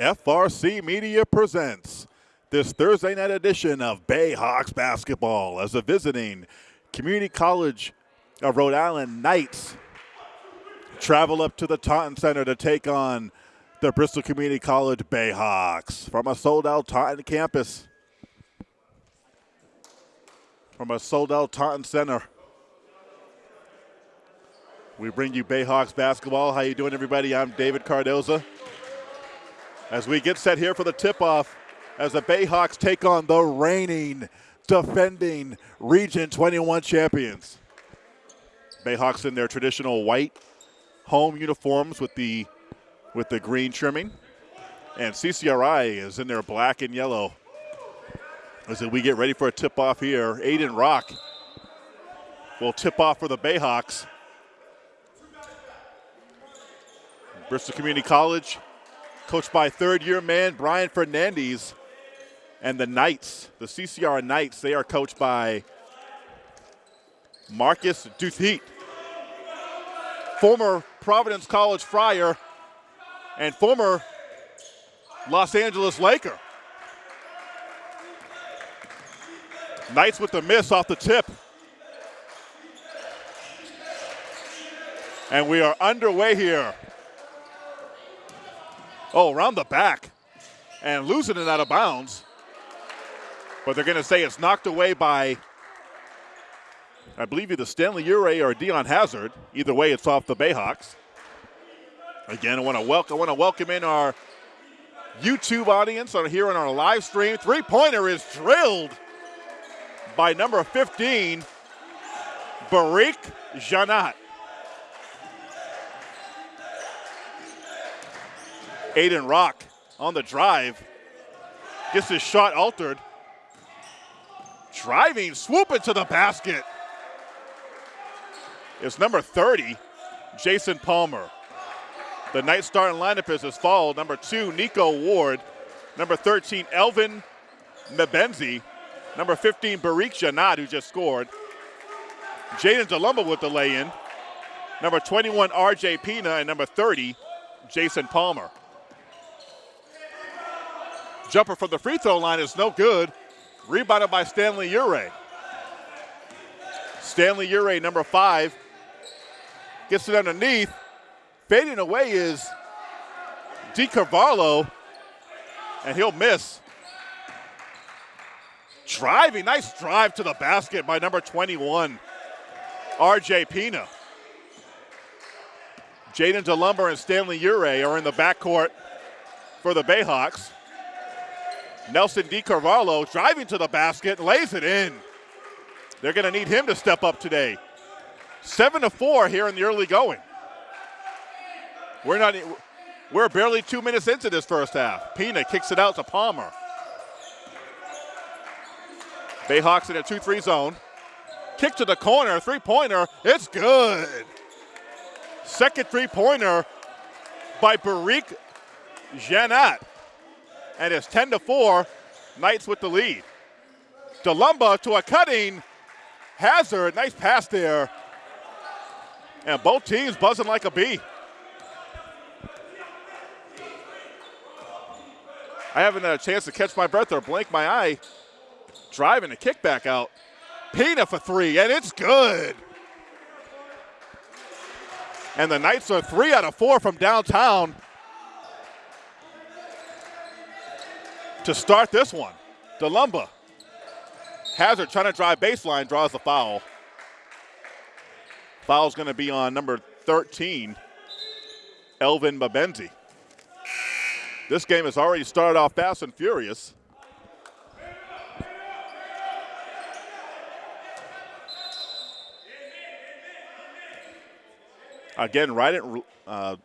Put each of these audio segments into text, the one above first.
FRC Media presents this Thursday night edition of Bayhawks basketball as the visiting Community College of Rhode Island Knights travel up to the Taunton Center to take on the Bristol Community College Bayhawks from a sold out Taunton campus. From a sold out Taunton Center. We bring you Bayhawks basketball. How you doing, everybody? I'm David Cardoza. As we get set here for the tip-off, as the Bayhawks take on the reigning, defending Region 21 champions. Bayhawks in their traditional white home uniforms with the with the green trimming, and CCRI is in their black and yellow. As we get ready for a tip-off here, Aiden Rock will tip off for the Bayhawks. Bristol Community College coached by third year man Brian Fernandez. And the Knights, the CCR Knights, they are coached by Marcus Duthit, former Providence College Friar and former Los Angeles Laker. Knights with the miss off the tip. And we are underway here. Oh, around the back and losing it out of bounds. But they're going to say it's knocked away by, I believe, either Stanley Ure or Dion Hazard. Either way, it's off the Bayhawks. Again, I want to welcome, I want to welcome in our YouTube audience on here on our live stream. Three-pointer is drilled by number 15, Barik Janat. Aiden Rock on the drive. Gets his shot altered. Driving, swooping to the basket. It's number 30, Jason Palmer. The night starting lineup is as follows. Number two, Nico Ward. Number 13, Elvin Mbenzi. Number 15, Barik Janat, who just scored. Jaden DeLumba with the lay-in. Number 21, RJ Pina. And number 30, Jason Palmer. Jumper from the free throw line is no good. Rebounded by Stanley Ure. Stanley Ure, number five, gets it underneath. Fading away is DiCarvalho, and he'll miss. Driving, nice drive to the basket by number 21, RJ Pina. Jaden DeLumba and Stanley Ure are in the backcourt for the Bayhawks. Nelson DiCarvalho driving to the basket, lays it in. They're going to need him to step up today. Seven to four here in the early going. We're not. We're barely two minutes into this first half. Pina kicks it out to Palmer. Bayhawks in a 2-3 zone. Kick to the corner, three-pointer. It's good. Second three-pointer by Barik Janat and it's 10 to 4. Knights with the lead. DeLumba to a cutting Hazard. Nice pass there. And both teams buzzing like a bee. I haven't had a chance to catch my breath or blink my eye. Driving a kickback out. Pina for three, and it's good. And the Knights are three out of four from downtown. To start this one. DeLumba. Hazard trying to drive baseline, draws the foul. Foul's going to be on number 13, Elvin Mabenzi. This game has already started off fast and furious. Again, right at uh,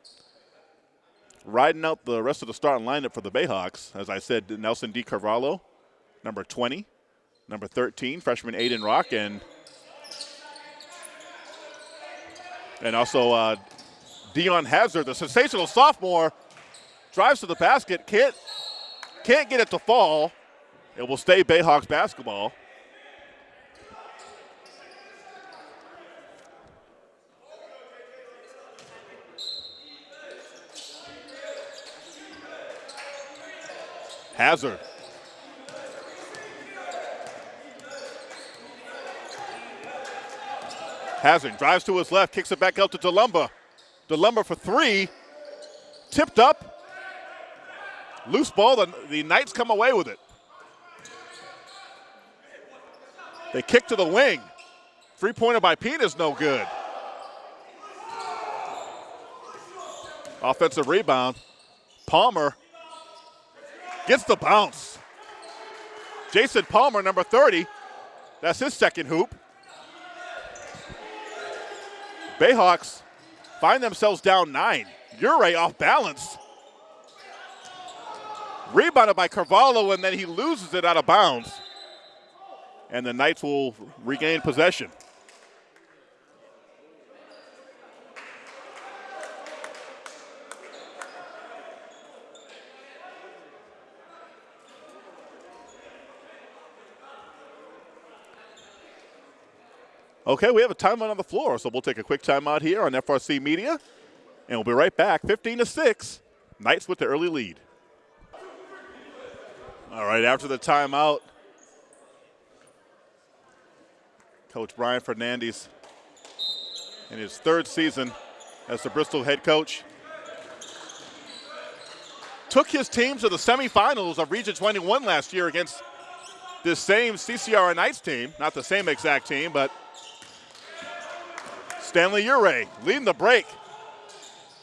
riding out the rest of the starting lineup for the Bayhawks. As I said, Nelson D. Carvalho, number 20, number 13, freshman Aiden Rock, and and also uh, Dion Hazard, the sensational sophomore, drives to the basket, can't can't get it to fall. It will stay Bayhawks basketball. Hazard. Hazard drives to his left, kicks it back out to DeLumba. DeLumba for three. Tipped up. Loose ball. The, the Knights come away with it. They kick to the wing. Three pointer by Pina is no good. Offensive rebound. Palmer gets the bounce. Jason Palmer, number 30. That's his second hoop. Bayhawks find themselves down nine. Ure off balance. Rebounded by Carvalho, and then he loses it out of bounds. And the Knights will regain possession. Okay, we have a timeout on the floor, so we'll take a quick timeout here on FRC Media, and we'll be right back. 15 to 6, Knights with the early lead. All right, after the timeout, Coach Brian Fernandez in his third season as the Bristol head coach took his team to the semifinals of Region 21 last year against this same CCR Knights team. Not the same exact team, but – Stanley Ure leading the break.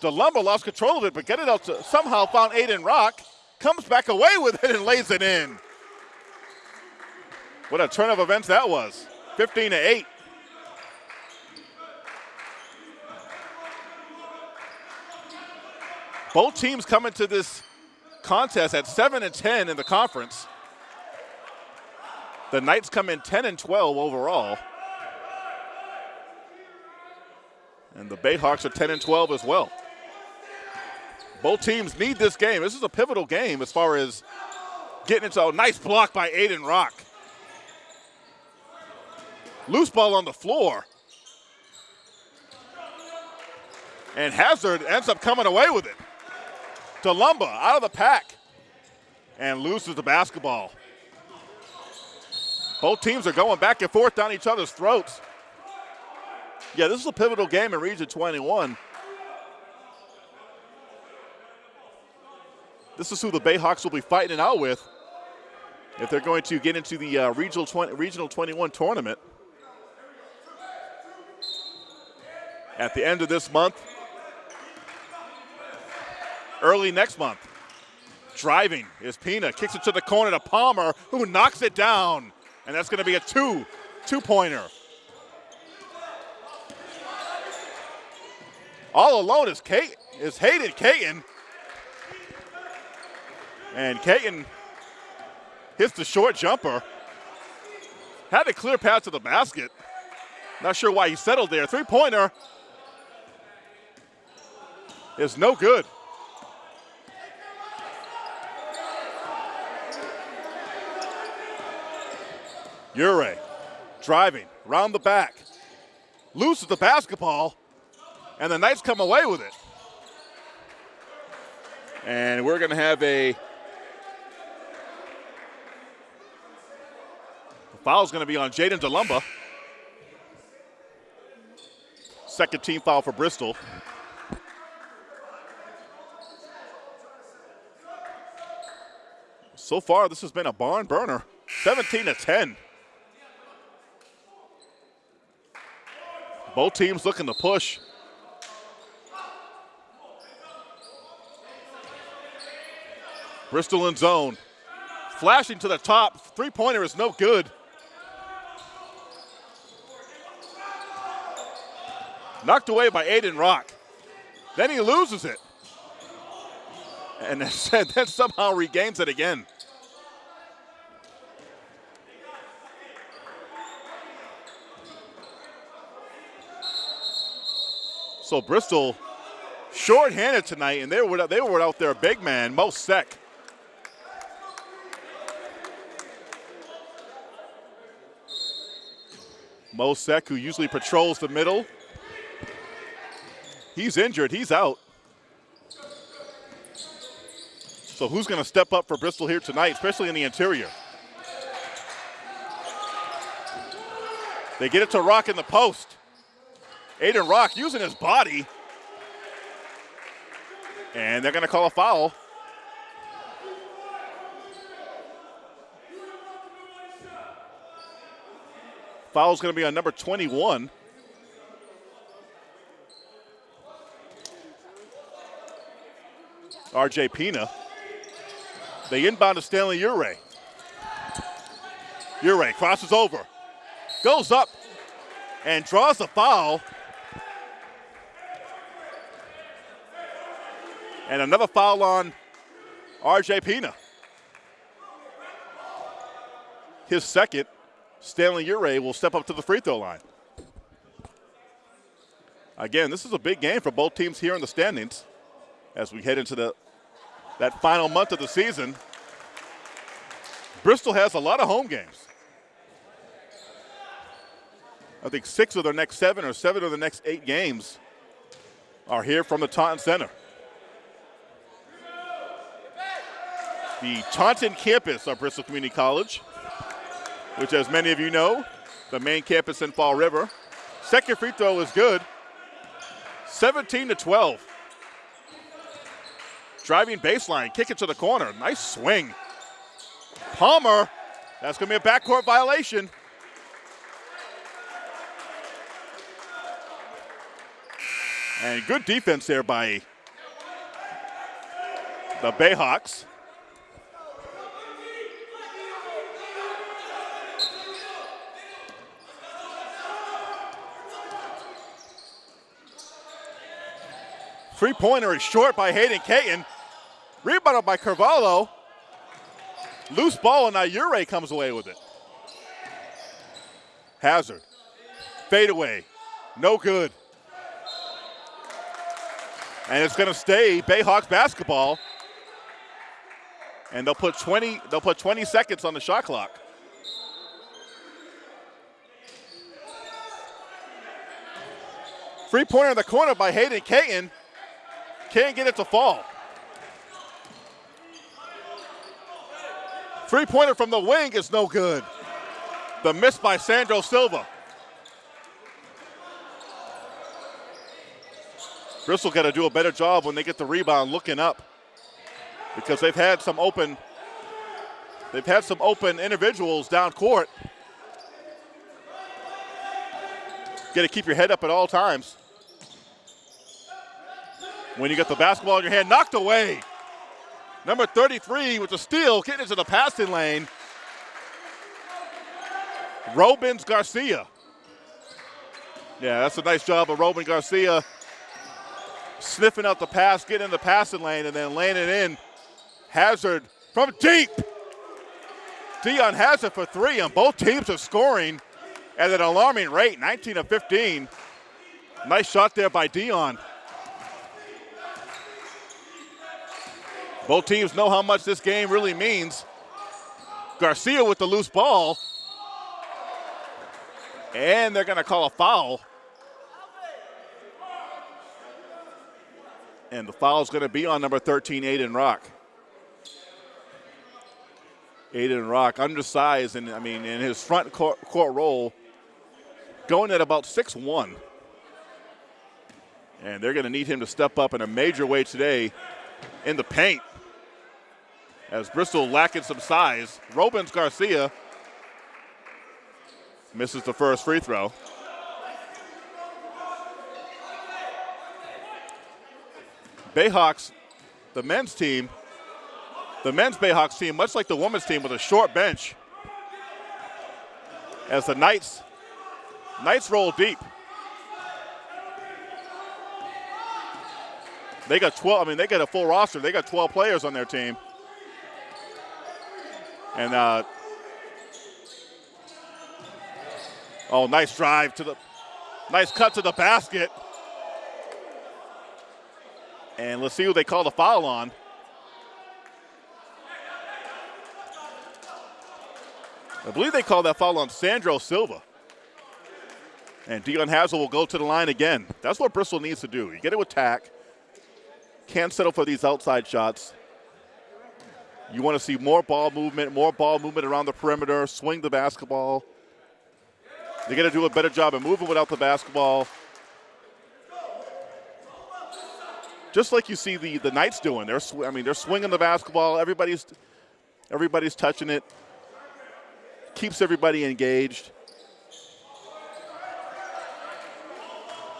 DeLumba lost control of it, but get it out to somehow found Aiden Rock. Comes back away with it and lays it in. What a turn of events that was. 15 to 8. Both teams coming to this contest at 7 and 10 in the conference. The Knights come in 10 and 12 overall. And the Bayhawks are 10 and 12 as well. Both teams need this game. This is a pivotal game as far as getting into a nice block by Aiden Rock. Loose ball on the floor. And Hazard ends up coming away with it. DeLumba out of the pack and loses the basketball. Both teams are going back and forth down each other's throats. Yeah, this is a pivotal game in Region 21. This is who the Bayhawks will be fighting it out with if they're going to get into the uh, regional, 20, regional 21 tournament. At the end of this month, early next month. Driving is Pina, kicks it to the corner to Palmer, who knocks it down. And that's going to be a two, two-pointer. All alone is Kate is Hayden Caton. And Caton hits the short jumper. Had a clear path to the basket. Not sure why he settled there. Three-pointer is no good. Ure driving, round the back, loses the basketball, and the Knights come away with it. And we're going to have a foul is going to be on Jaden DeLumba. Second team foul for Bristol. So far, this has been a barn burner. 17 to 10. Both teams looking to push. Bristol in zone. Flashing to the top. Three pointer is no good. Knocked away by Aiden Rock. Then he loses it. And then somehow regains it again. So Bristol short-handed tonight, and they were, they were out there big man, Mo Sek. Mosek, who usually patrols the middle. He's injured. He's out. So who's going to step up for Bristol here tonight, especially in the interior? They get it to Rock in the post. Aiden Rock using his body. And they're going to call a foul. Foul's going to be on number 21. RJ Pina. They inbound to Stanley Ure. Ure crosses over, goes up, and draws a foul. And another foul on RJ Pina. His second. Stanley Ure will step up to the free throw line. Again, this is a big game for both teams here in the standings as we head into the that final month of the season. Bristol has a lot of home games. I think six of their next seven or seven of the next eight games are here from the Taunton Center. The Taunton campus of Bristol Community College, which as many of you know, the main campus in Fall River. Second free throw is good. 17 to 12. Driving baseline, kick it to the corner. Nice swing. Palmer, that's going to be a backcourt violation. And good defense there by the Bayhawks. Three pointer is short by Hayden Caton. Rebounded by Carvalho. Loose ball, and now Ure comes away with it. Hazard. Fade away. No good. And it's going to stay Bayhawks basketball. And they'll put 20 they'll put 20 seconds on the shot clock. Free pointer in the corner by Hayden Caton. Can't get it to fall. Three pointer from the wing is no good. The miss by Sandro Silva. Bristol got to do a better job when they get the rebound looking up because they've had some open they've had some open individuals down court. Got to keep your head up at all times. When you get the basketball in your hand, knocked away. Number 33 with the steal, getting into the passing lane. Robins Garcia. Yeah, that's a nice job of Robin Garcia sniffing out the pass, getting in the passing lane, and then landing in. Hazard from deep. Dion Hazard for three, and both teams are scoring at an alarming rate, 19 of 15. Nice shot there by Dion. Both teams know how much this game really means. Garcia with the loose ball. And they're going to call a foul. And the foul is going to be on number 13, Aiden Rock. Aiden Rock, undersized, and I mean, in his front court, court role, going at about six one, And they're going to need him to step up in a major way today in the paint as Bristol lacking some size. Robins Garcia misses the first free throw. Bayhawks, the men's team, the men's Bayhawks team, much like the women's team, with a short bench. As the Knights, Knights roll deep. They got 12, I mean, they got a full roster. They got 12 players on their team. And uh, oh, nice drive to the, nice cut to the basket. And let's see who they call the foul on. I believe they call that foul on Sandro Silva. And Dion Hazard will go to the line again. That's what Bristol needs to do. You get it attack. Can't settle for these outside shots. You want to see more ball movement, more ball movement around the perimeter, swing the basketball. They got to do a better job of moving without the basketball. Just like you see the, the Knights doing. They're I mean they're swinging the basketball. Everybody's everybody's touching it. Keeps everybody engaged.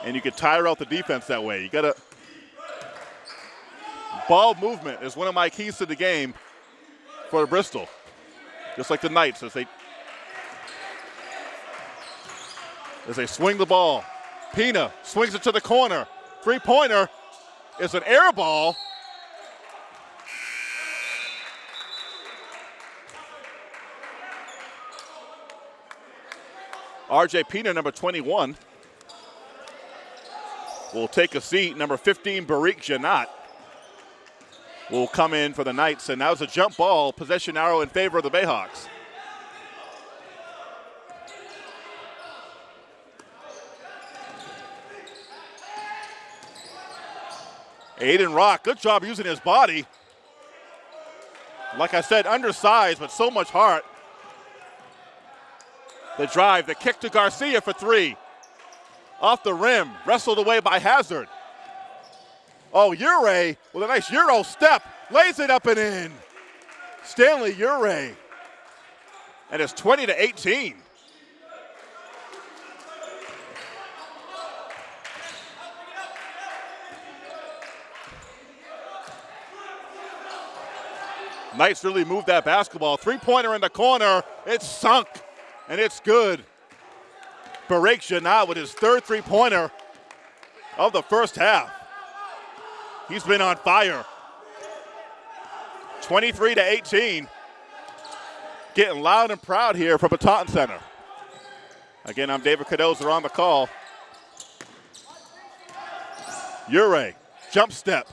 And you can tire out the defense that way. You got to ball movement is one of my keys to the game for Bristol. Just like the Knights as they as they swing the ball. Pina swings it to the corner. Three pointer is an air ball. RJ Pina, number 21, will take a seat. Number 15, Barik Janat will come in for the Knights. And now it's a jump ball, possession arrow in favor of the Bayhawks. Aiden Rock, good job using his body. Like I said, undersized, but so much heart. The drive, the kick to Garcia for three. Off the rim, wrestled away by Hazard. Oh, Ure with a nice Euro step, lays it up and in. Stanley Ure. And it's 20 to 18. Knights really moved that basketball. Three pointer in the corner. It's sunk, and it's good. Barak Janat with his third three pointer of the first half. He's been on fire. 23 to 18. Getting loud and proud here from the Taunton Center. Again, I'm David Cardoza on the call. Ure, jump step.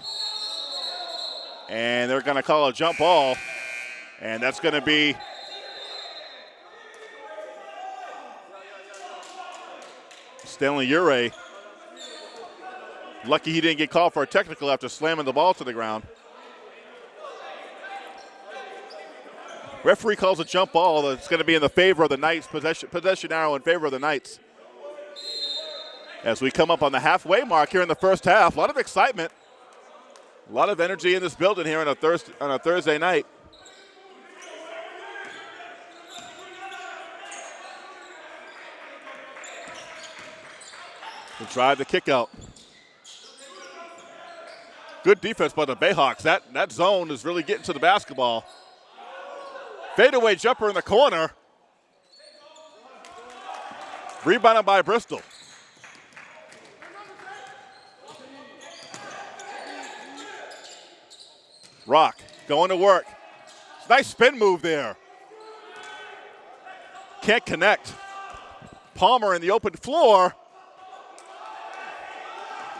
And they're going to call a jump ball. And that's going to be Stanley Ure. Lucky he didn't get called for a technical after slamming the ball to the ground. Referee calls a jump ball that's going to be in the favor of the Knights, possession, possession arrow in favor of the Knights. As we come up on the halfway mark here in the first half, a lot of excitement. A lot of energy in this building here on a Thursday, on a Thursday night. The drive, the kick out. Good defense by the Bayhawks. That, that zone is really getting to the basketball. Fadeaway jumper in the corner. Rebounded by Bristol. Rock going to work. Nice spin move there. Can't connect. Palmer in the open floor.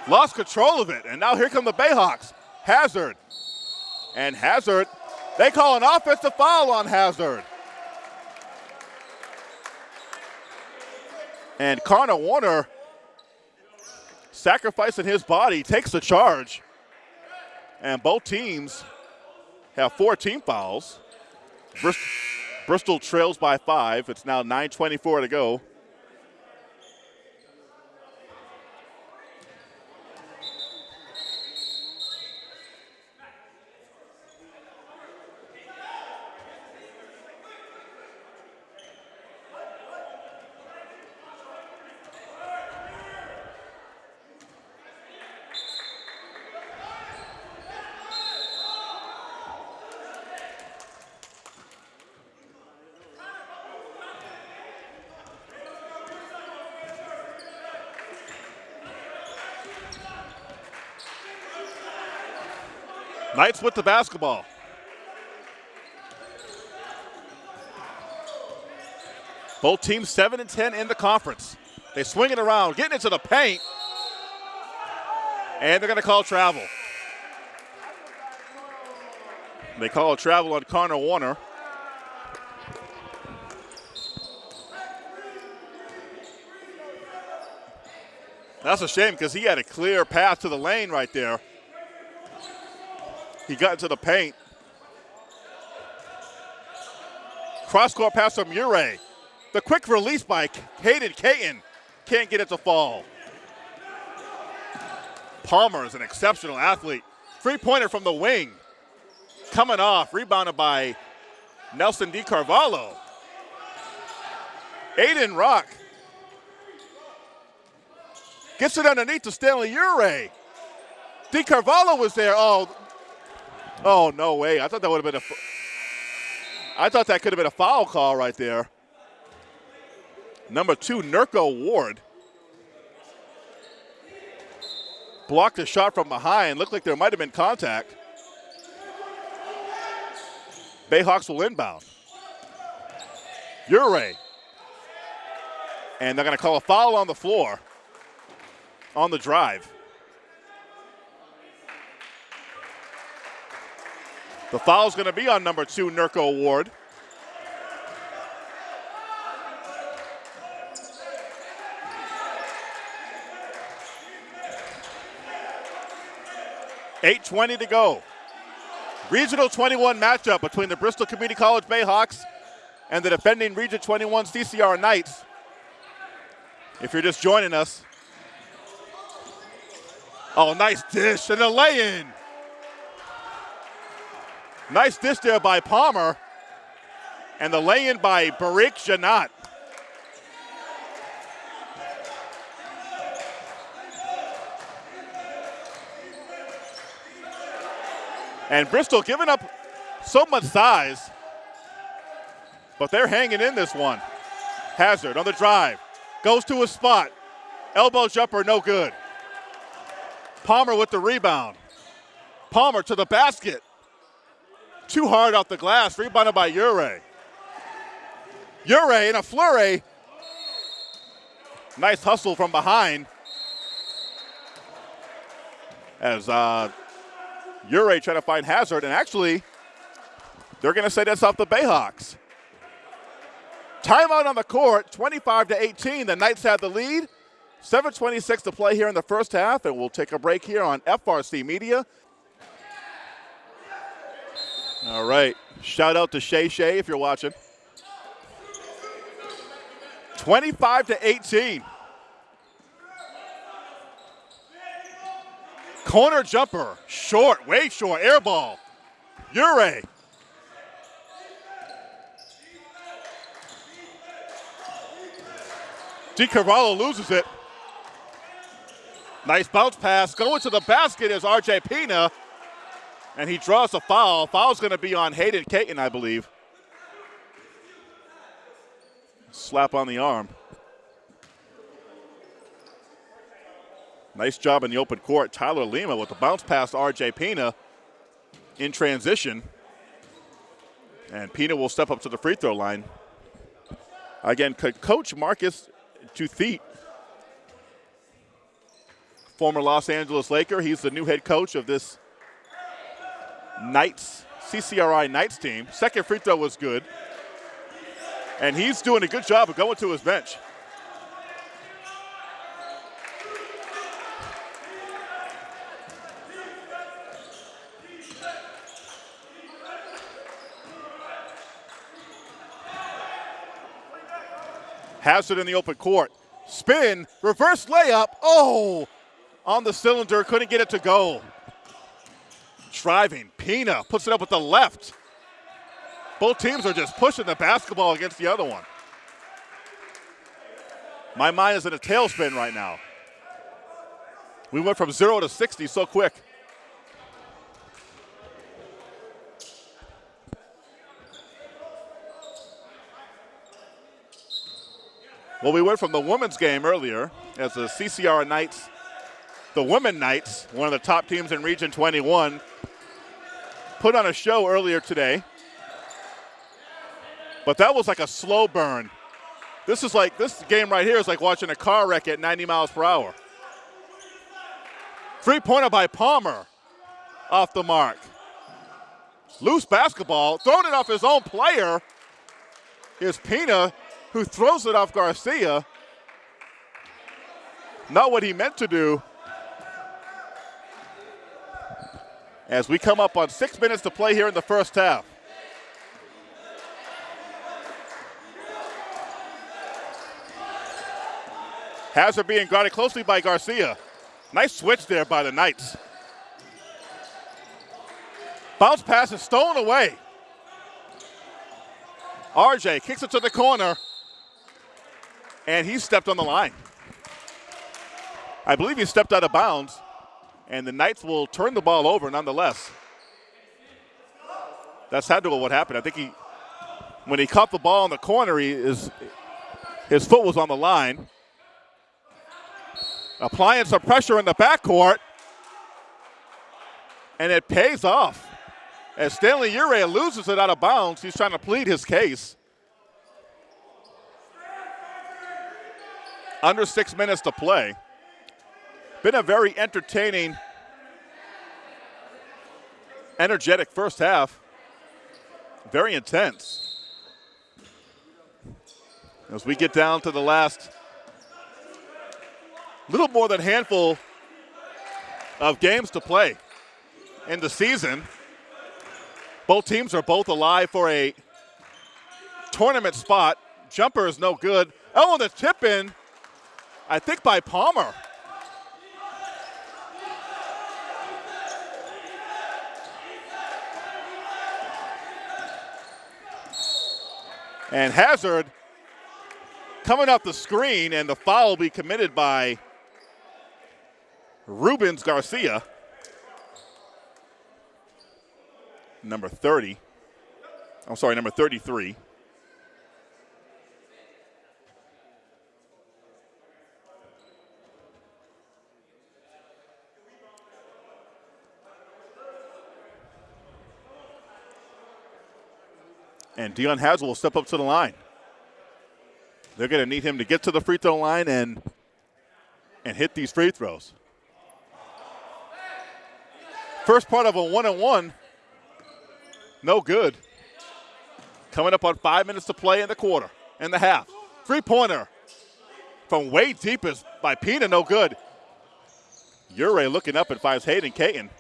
Lost control of it. And now here come the Bayhawks. Hazard. And Hazard, they call an offensive foul on Hazard. And Connor Warner, sacrificing his body, takes the charge. And both teams have four team fouls. Bristol, Bristol trails by five. It's now 9.24 to go. Knights with the basketball. Both teams 7 and 10 in the conference. They swing it around, getting into the paint. And they're going to call travel. They call a travel on Connor Warner. That's a shame because he had a clear path to the lane right there. He got into the paint. Cross court pass from Ure. The quick release by Hayden Caton. Can't get it to fall. Palmer is an exceptional athlete. Three pointer from the wing. Coming off, rebounded by Nelson D. Carvalho. Aiden Rock gets it underneath to Stanley Ure. D. Carvalho was there. Oh, oh no way! I thought that would have been a. I thought that could have been a foul call right there. Number two, Nurko Ward. Blocked a shot from behind. Looked like there might have been contact. Bayhawks will inbound. Ure. And they're going to call a foul on the floor on the drive. The foul's going to be on number two, Nurko Ward. Eight twenty to go. Regional 21 matchup between the Bristol Community College Bayhawks and the defending Region 21 CCR Knights. If you're just joining us. Oh, nice dish and a lay-in. Nice dish there by Palmer. And the lay-in by Barik Janat. And Bristol giving up so much size, but they're hanging in this one. Hazard on the drive, goes to a spot. Elbow jumper, no good. Palmer with the rebound. Palmer to the basket. Too hard off the glass, rebounded by Ure. Ure in a flurry. Nice hustle from behind. As uh, Ure trying to find Hazard, and actually, they're going to say that's off the Bayhawks. Timeout on the court, 25 to 18. The Knights have the lead. 7.26 to play here in the first half, and we'll take a break here on FRC Media. All right. Shout out to Shay Shay if you're watching. 25 to 18. Corner jumper, short, way short, air ball. Ure. D. Carvalho loses it. Nice bounce pass. Going to the basket is RJ Pina. And he draws a foul. Foul's going to be on Hayden Caton, I believe. Slap on the arm. Nice job in the open court. Tyler Lima with the bounce pass RJ Pina in transition. And Pina will step up to the free throw line. Again, could Coach Marcus Duthit, former Los Angeles Laker. He's the new head coach of this Knights, CCRI Knights team. Second free throw was good. And he's doing a good job of going to his bench. It in the open court. Spin, reverse layup. Oh, on the cylinder, couldn't get it to go. Driving, Pina puts it up with the left. Both teams are just pushing the basketball against the other one. My mind is in a tailspin right now. We went from zero to 60 so quick. Well, we went from the women's game earlier as the CCR Knights, the women Knights, one of the top teams in Region 21, put on a show earlier today. But that was like a slow burn. This is like, this game right here is like watching a car wreck at 90 miles per hour. Three pointer by Palmer off the mark. Loose basketball, throwing it off his own player. Here's Pina who throws it off Garcia. Not what he meant to do. as we come up on six minutes to play here in the first half. Hazard being guarded closely by Garcia. Nice switch there by the Knights. Bounce pass is stolen away. RJ kicks it to the corner, and he stepped on the line. I believe he stepped out of bounds and the Knights will turn the ball over nonetheless. That's had to what happened. I think he, when he caught the ball in the corner, he is, his foot was on the line. Applying some pressure in the backcourt, and it pays off. As Stanley Ure loses it out of bounds, he's trying to plead his case. Under six minutes to play. Been a very entertaining, energetic first half. Very intense. As we get down to the last little more than handful of games to play in the season. Both teams are both alive for a tournament spot. Jumper is no good. Oh, the tip in, I think by Palmer. And Hazard coming off the screen, and the foul will be committed by Rubens Garcia. number 30. I'm sorry, number 33. And Dion Hazard will step up to the line. They're going to need him to get to the free throw line and and hit these free throws. First part of a one and one no good. Coming up on five minutes to play in the quarter, in the half. Three pointer from way deep is by Pina, no good. Ure looking up and finds Hayden Caton.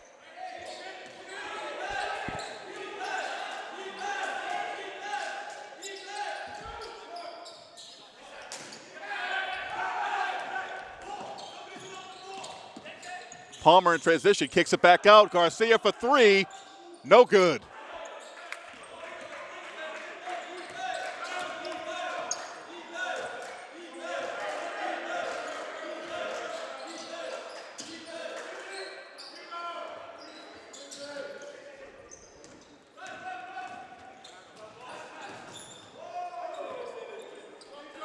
Palmer in transition, kicks it back out. Garcia for three, no good.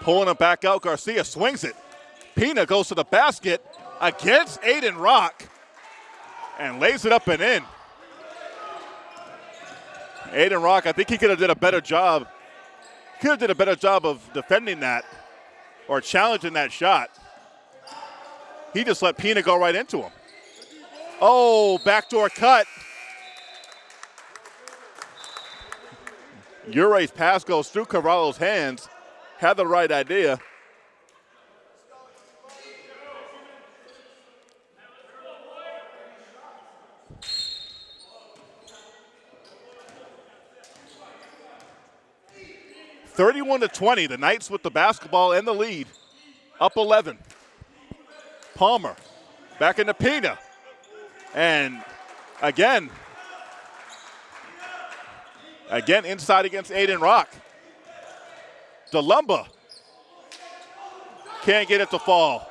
Pulling it back out. Garcia swings it. Pina goes to the basket against Aiden Rock and lays it up and in. Aiden Rock, I think he could have did a better job. Could have did a better job of defending that or challenging that shot. He just let Pina go right into him. Oh, backdoor cut. Ure's pass goes through Carvalho's hands had the right idea. Thirty-one to twenty. The Knights with the basketball and the lead, up eleven. Palmer back into Pina, and again, again inside against Aiden Rock. DeLumba can't get it to fall.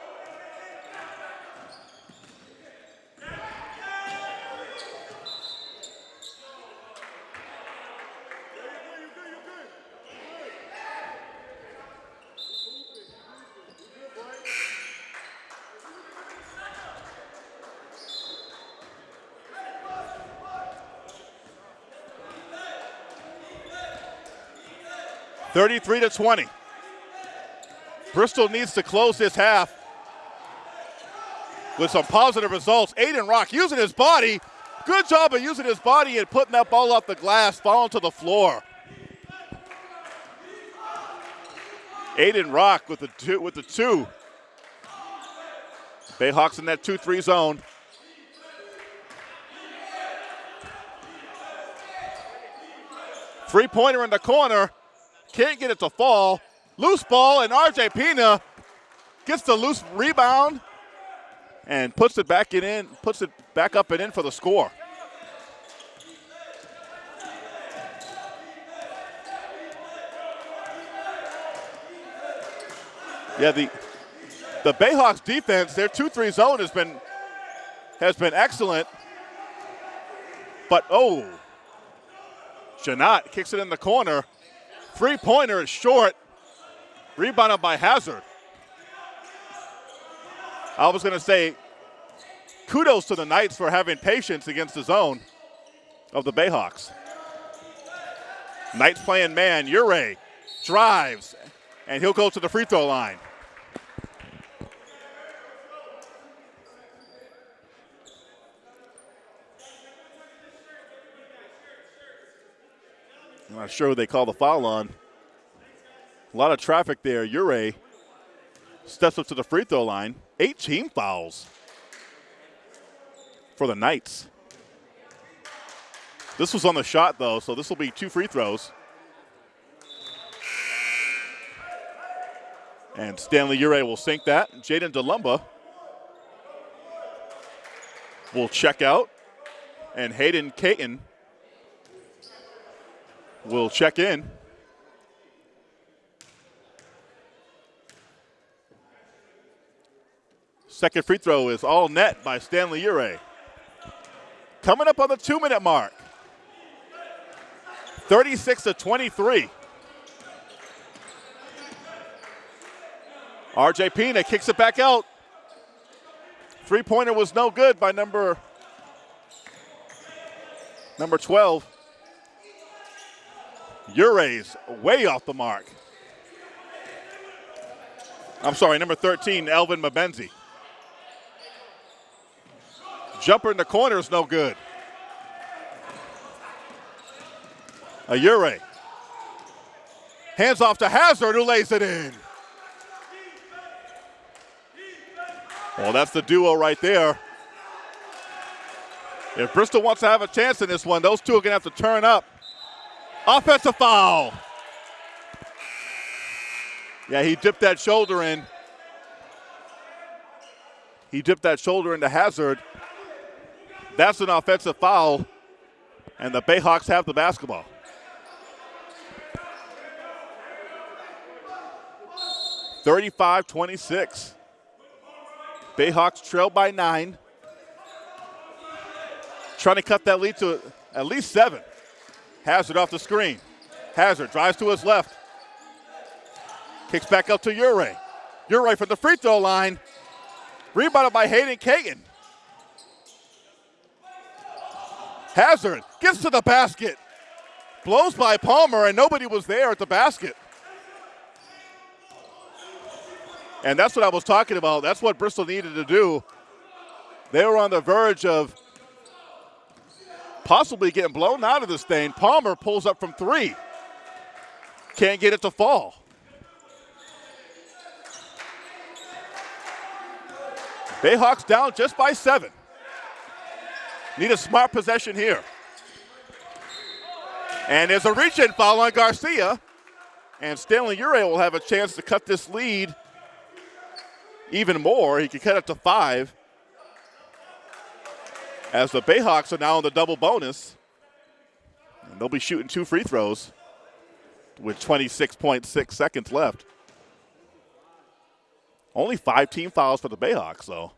Thirty-three to twenty. Bristol needs to close this half with some positive results. Aiden Rock using his body. Good job of using his body and putting that ball off the glass, falling to the floor. Aiden Rock with the two. With the two. Bayhawks in that 2-3 zone. Three-pointer in the corner. Can't get it to fall. Loose ball, and RJ Pina gets the loose rebound and puts it back in, puts it back up and in for the score. Yeah, the the Bayhawks defense, their 2-3 zone has been has been excellent. But oh, Janat kicks it in the corner. Three-pointer is short. Rebounded by Hazard. I was going to say kudos to the Knights for having patience against the zone of the Bayhawks. Knights playing man. Ure drives, and he'll go to the free throw line. I'm not sure who they call the foul on. A lot of traffic there. Ure steps up to the free throw line. Eight team fouls for the Knights. This was on the shot, though, so this will be two free throws. And Stanley Ure will sink that. Jaden DeLumba will check out. And Hayden Caton will check in. Second free throw is all net by Stanley Ure. Coming up on the two minute mark. 36 to 23. RJ Pina kicks it back out. Three pointer was no good by number number 12. Ure's way off the mark. I'm sorry, number 13, Elvin Mabenzi. Jumper in the corner is no good. A Ayure. Hands off to Hazard, who lays it in. Well, that's the duo right there. If Bristol wants to have a chance in this one, those two are going to have to turn up. Offensive foul. Yeah, he dipped that shoulder in. He dipped that shoulder into Hazard. That's an offensive foul, and the Bayhawks have the basketball. Thirty-five twenty-six. Bayhawks trail by nine. Trying to cut that lead to at least seven. Hazard off the screen. Hazard drives to his left. Kicks back up to Ure. Ure from the free throw line. Rebounded by Hayden Caton. Hazard gets to the basket. Blows by Palmer, and nobody was there at the basket. And that's what I was talking about. That's what Bristol needed to do. They were on the verge of possibly getting blown out of this thing. Palmer pulls up from three. Can't get it to fall. Bayhawks down just by seven. Need a smart possession here. And there's a reach in foul on Garcia. And Stanley Ure will have a chance to cut this lead even more. He could cut it to five. As the Bayhawks are now in the double bonus. And they'll be shooting two free throws with 26.6 seconds left. Only five team fouls for the Bayhawks, though.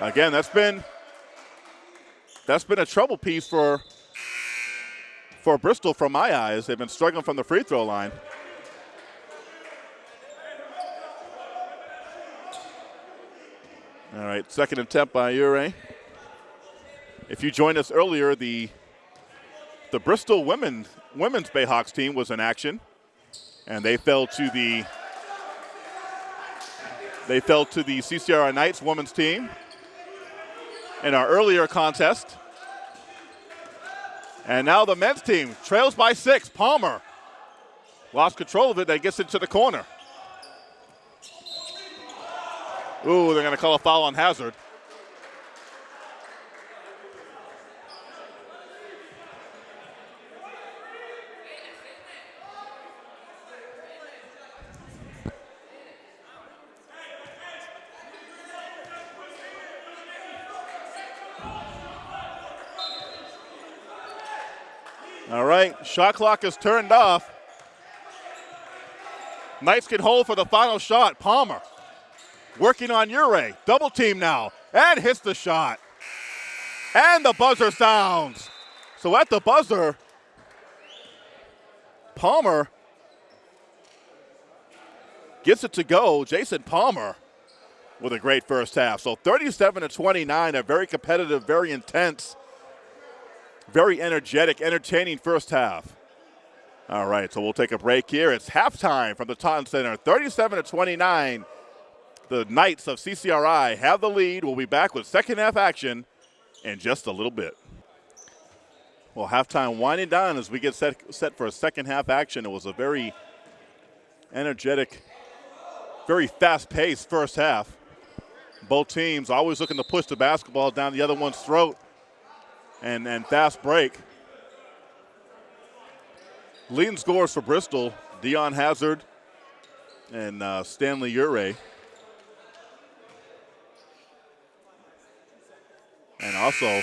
Again, that's been that's been a trouble piece for for Bristol from my eyes. They've been struggling from the free throw line. All right, second attempt by Ure. If you joined us earlier, the the Bristol women women's Bayhawks team was in action, and they fell to the they fell to the CCR Knights women's team in our earlier contest. And now the men's team trails by six. Palmer lost control of it. They gets into the corner. Ooh, they're going to call a foul on Hazard. All right, shot clock is turned off. Knights can hold for the final shot. Palmer working on Ure. Double team now and hits the shot. And the buzzer sounds. So at the buzzer, Palmer gets it to go. Jason Palmer with a great first half. So 37 to 29, a very competitive, very intense, very energetic, entertaining first half. All right, so we'll take a break here. It's halftime from the Taunton Center, 37 to 29. The Knights of CCRI have the lead. We'll be back with second half action in just a little bit. Well, halftime winding down as we get set, set for a second half action. It was a very energetic, very fast paced first half. Both teams always looking to push the basketball down the other one's throat and, and fast break. Leading scores for Bristol, Dion Hazard and uh, Stanley Ure. And also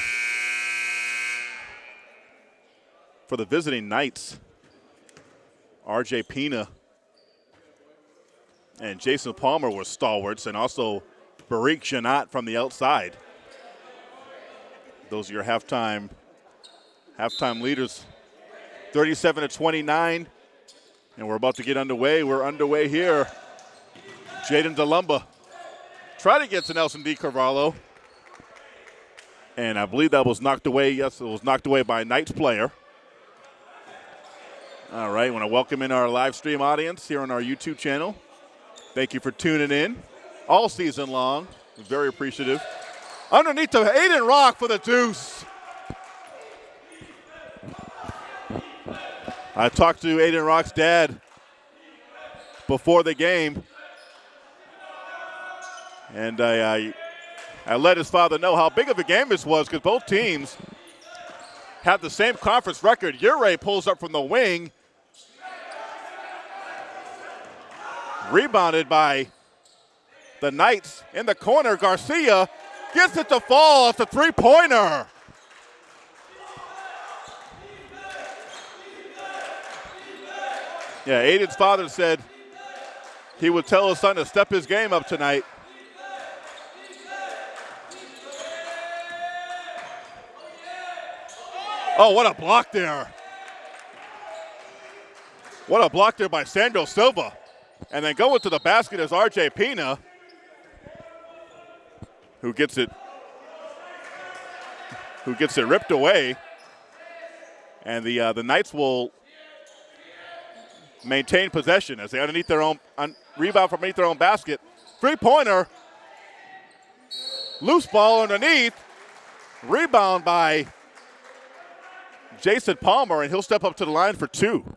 for the visiting Knights, RJ Pina and Jason Palmer were stalwarts, and also Barik Janat from the outside. Those are your halftime halftime leaders. 37 to 29. And we're about to get underway. We're underway here. Jaden DeLumba try to get to Nelson D. Carvalho. And I believe that was knocked away. Yes, it was knocked away by Knights player. All right, I want to welcome in our live stream audience here on our YouTube channel. Thank you for tuning in all season long. Very appreciative. Underneath the Aiden Rock for the deuce. I talked to Aiden Rock's dad before the game, and I, I, I let his father know how big of a game this was because both teams have the same conference record. Ure pulls up from the wing, rebounded by the Knights in the corner. Garcia gets it to fall. It's a three pointer. Yeah, Aiden's father said he would tell his son to step his game up tonight. Oh, what a block there. What a block there by Sandro Silva. And then going to the basket is RJ Pina who gets it who gets it ripped away. And the uh, the Knights will maintain possession as they underneath their own un, rebound from underneath their own basket. Three pointer, loose ball underneath, rebound by Jason Palmer, and he'll step up to the line for two.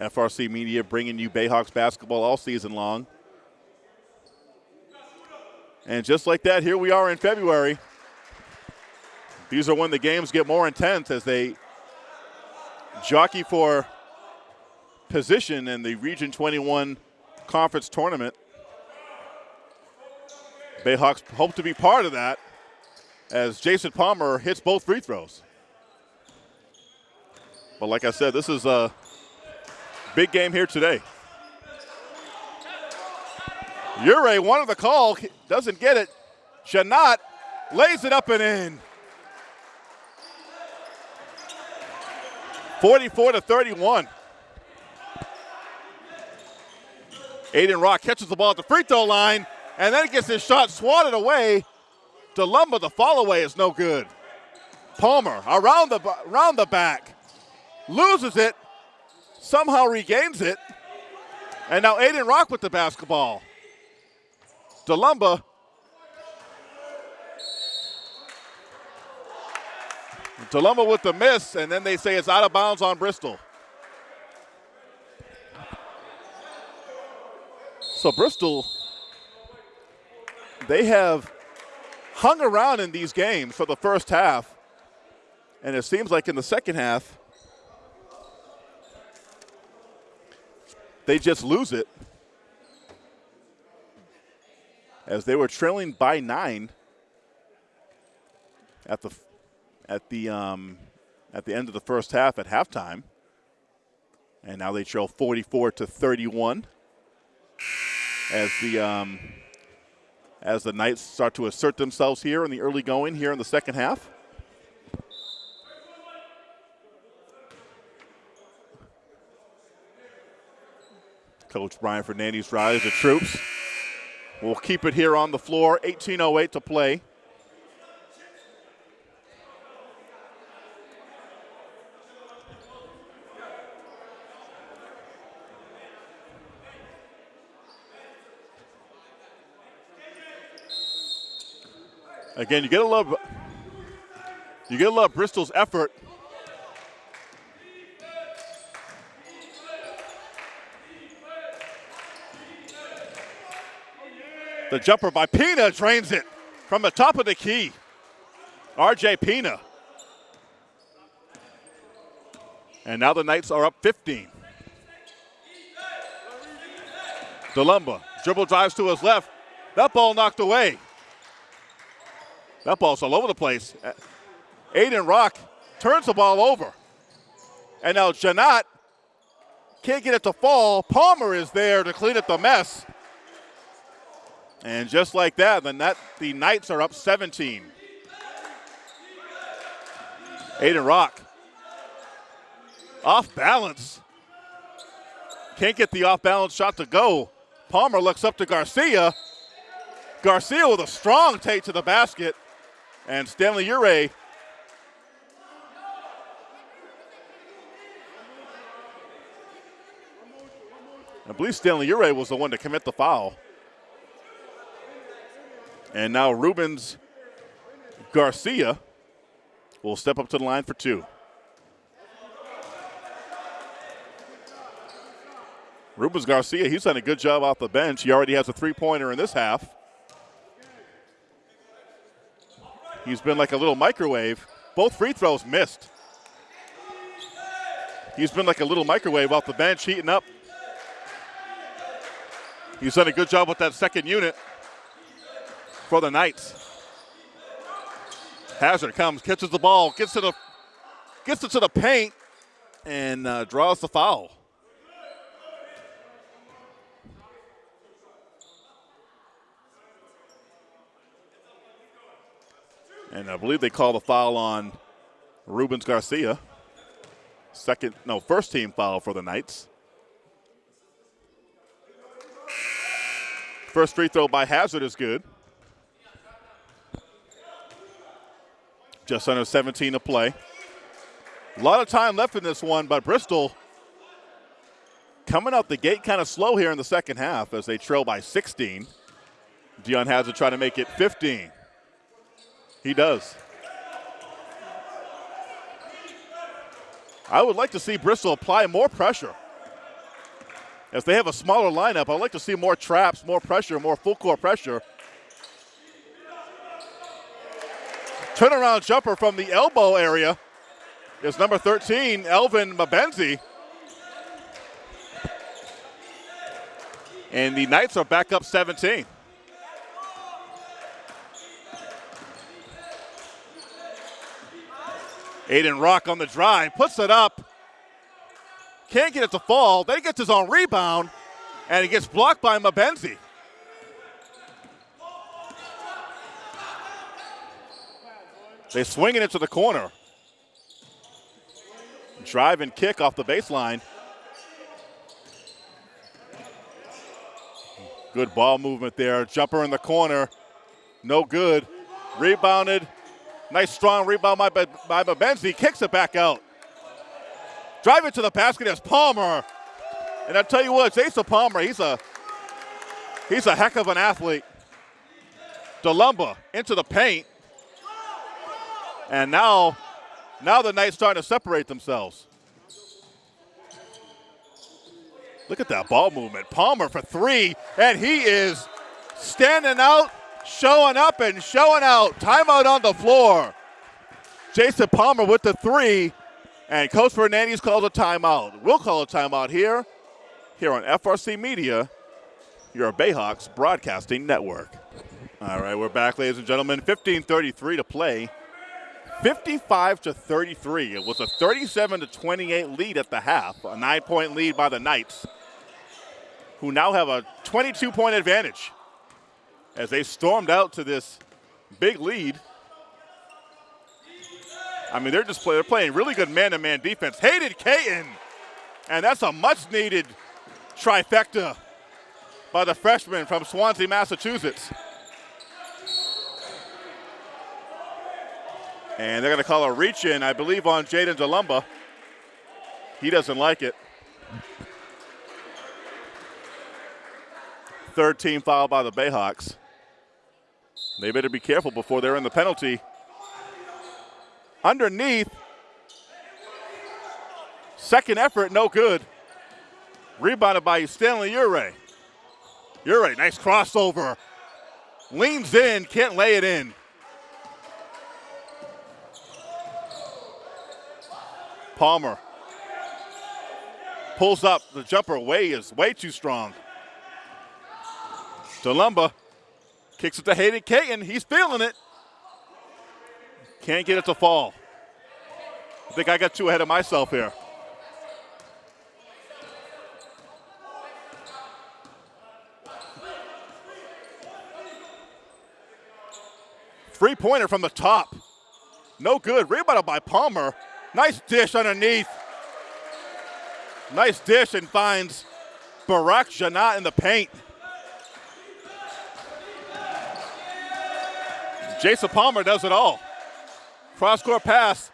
FRC Media bringing you Bayhawks basketball all season long. And just like that, here we are in February. These are when the games get more intense as they jockey for position in the Region 21 conference tournament. Bayhawks hope to be part of that as Jason Palmer hits both free throws. But like I said, this is a Big game here today. Ure wanted the call, doesn't get it. Janat lays it up and in. 44 to 31. Aiden Rock catches the ball at the free throw line and then gets his shot swatted away. DeLumba, the fall away is no good. Palmer around the around the back, loses it, somehow regains it. And now Aiden Rock with the basketball. DeLumba. DeLumba with the miss, and then they say it's out of bounds on Bristol. So Bristol, they have hung around in these games for the first half. And it seems like in the second half, they just lose it. as they were trailing by nine at the at the um, at the end of the first half at halftime, and now they trail 44 to 31 as the um, as the Knights start to assert themselves here in the early going here in the second half. Coach Brian Fernandez rallies the troops. We'll keep it here on the floor. 18.08 to play. Again, you get a love you get a love Bristol's effort. The jumper by Pina drains it from the top of the key. RJ Pina. And now the Knights are up 15. DeLumba dribble drives to his left. That ball knocked away. That ball's all over the place. Aiden Rock turns the ball over. And now Janat can't get it to fall. Palmer is there to clean up the mess. And just like that, the, net, the Knights are up 17. Aiden Rock off balance. Can't get the off balance shot to go. Palmer looks up to Garcia. Garcia with a strong take to the basket. And Stanley Ure I believe Stanley Ure was the one to commit the foul. And now Rubens Garcia will step up to the line for two. Rubens Garcia, he's done a good job off the bench. He already has a three pointer in this half. He's been like a little microwave. Both free throws missed. He's been like a little microwave off the bench, heating up. He's done a good job with that second unit for the Knights. Hazard comes, catches the ball, gets to the gets it to the paint, and uh, draws the foul. And I believe they call the foul on Rubens Garcia. Second, no, first team foul for the Knights. First free throw by Hazard is good. Just under 17 to play. A lot of time left in this one, but Bristol coming out the gate kind of slow here in the second half as they trail by 16. Dion Hazard trying to make it 15. He does. I would like to see Bristol apply more pressure. As they have a smaller lineup, I'd like to see more traps, more pressure, more full court pressure. Turnaround jumper from the elbow area is number 13, Elvin Mabenzi. And the Knights are back up 17. Aiden Rock on the drive, puts it up. Can't get it to fall. Then he gets his own rebound, and he gets blocked by Mabenzi. They swing it into the corner. Drive and kick off the baseline. Good ball movement there. Jumper in the corner. No good. Rebounded Nice strong rebound by, by Mabenzi. Kicks it back out. Drive it to the basket as Palmer. And I tell you what, Asa Palmer, he's a he's a heck of an athlete. DeLumba into the paint. And now, now the Knights starting to separate themselves. Look at that ball movement. Palmer for three, and he is standing out showing up and showing out. Timeout on the floor. Jason Palmer with the three, and Coach Fernandez calls a timeout. We'll call a timeout here, here on FRC Media, your Bayhawks Broadcasting Network. All right, we're back, ladies and gentlemen. 15:33 to play. 55 to 33. It was a 37 to 28 lead at the half, a nine-point lead by the Knights, who now have a 22-point advantage as they stormed out to this big lead. I mean, they're just play, they're playing really good man-to-man defense. Hayden Caton, and that's a much-needed trifecta by the freshman from Swansea, Massachusetts. And they're going to call a reach in, I believe, on Jaden DeLumba. He doesn't like it. Third team foul by the Bayhawks. They better be careful before they're in the penalty. Underneath. Second effort, no good. Rebounded by Stanley Ure. Ure, nice crossover. Leans in, can't lay it in. Palmer pulls up. The jumper way is way too strong. DeLumba kicks it to Hayden Caton. He's feeling it. Can't get it to fall. I think I got too ahead of myself here. Three pointer from the top. No good. Rebounded by Palmer. Nice dish underneath. Nice dish and finds Barak Janat in the paint. Jason Palmer does it all. Cross court pass.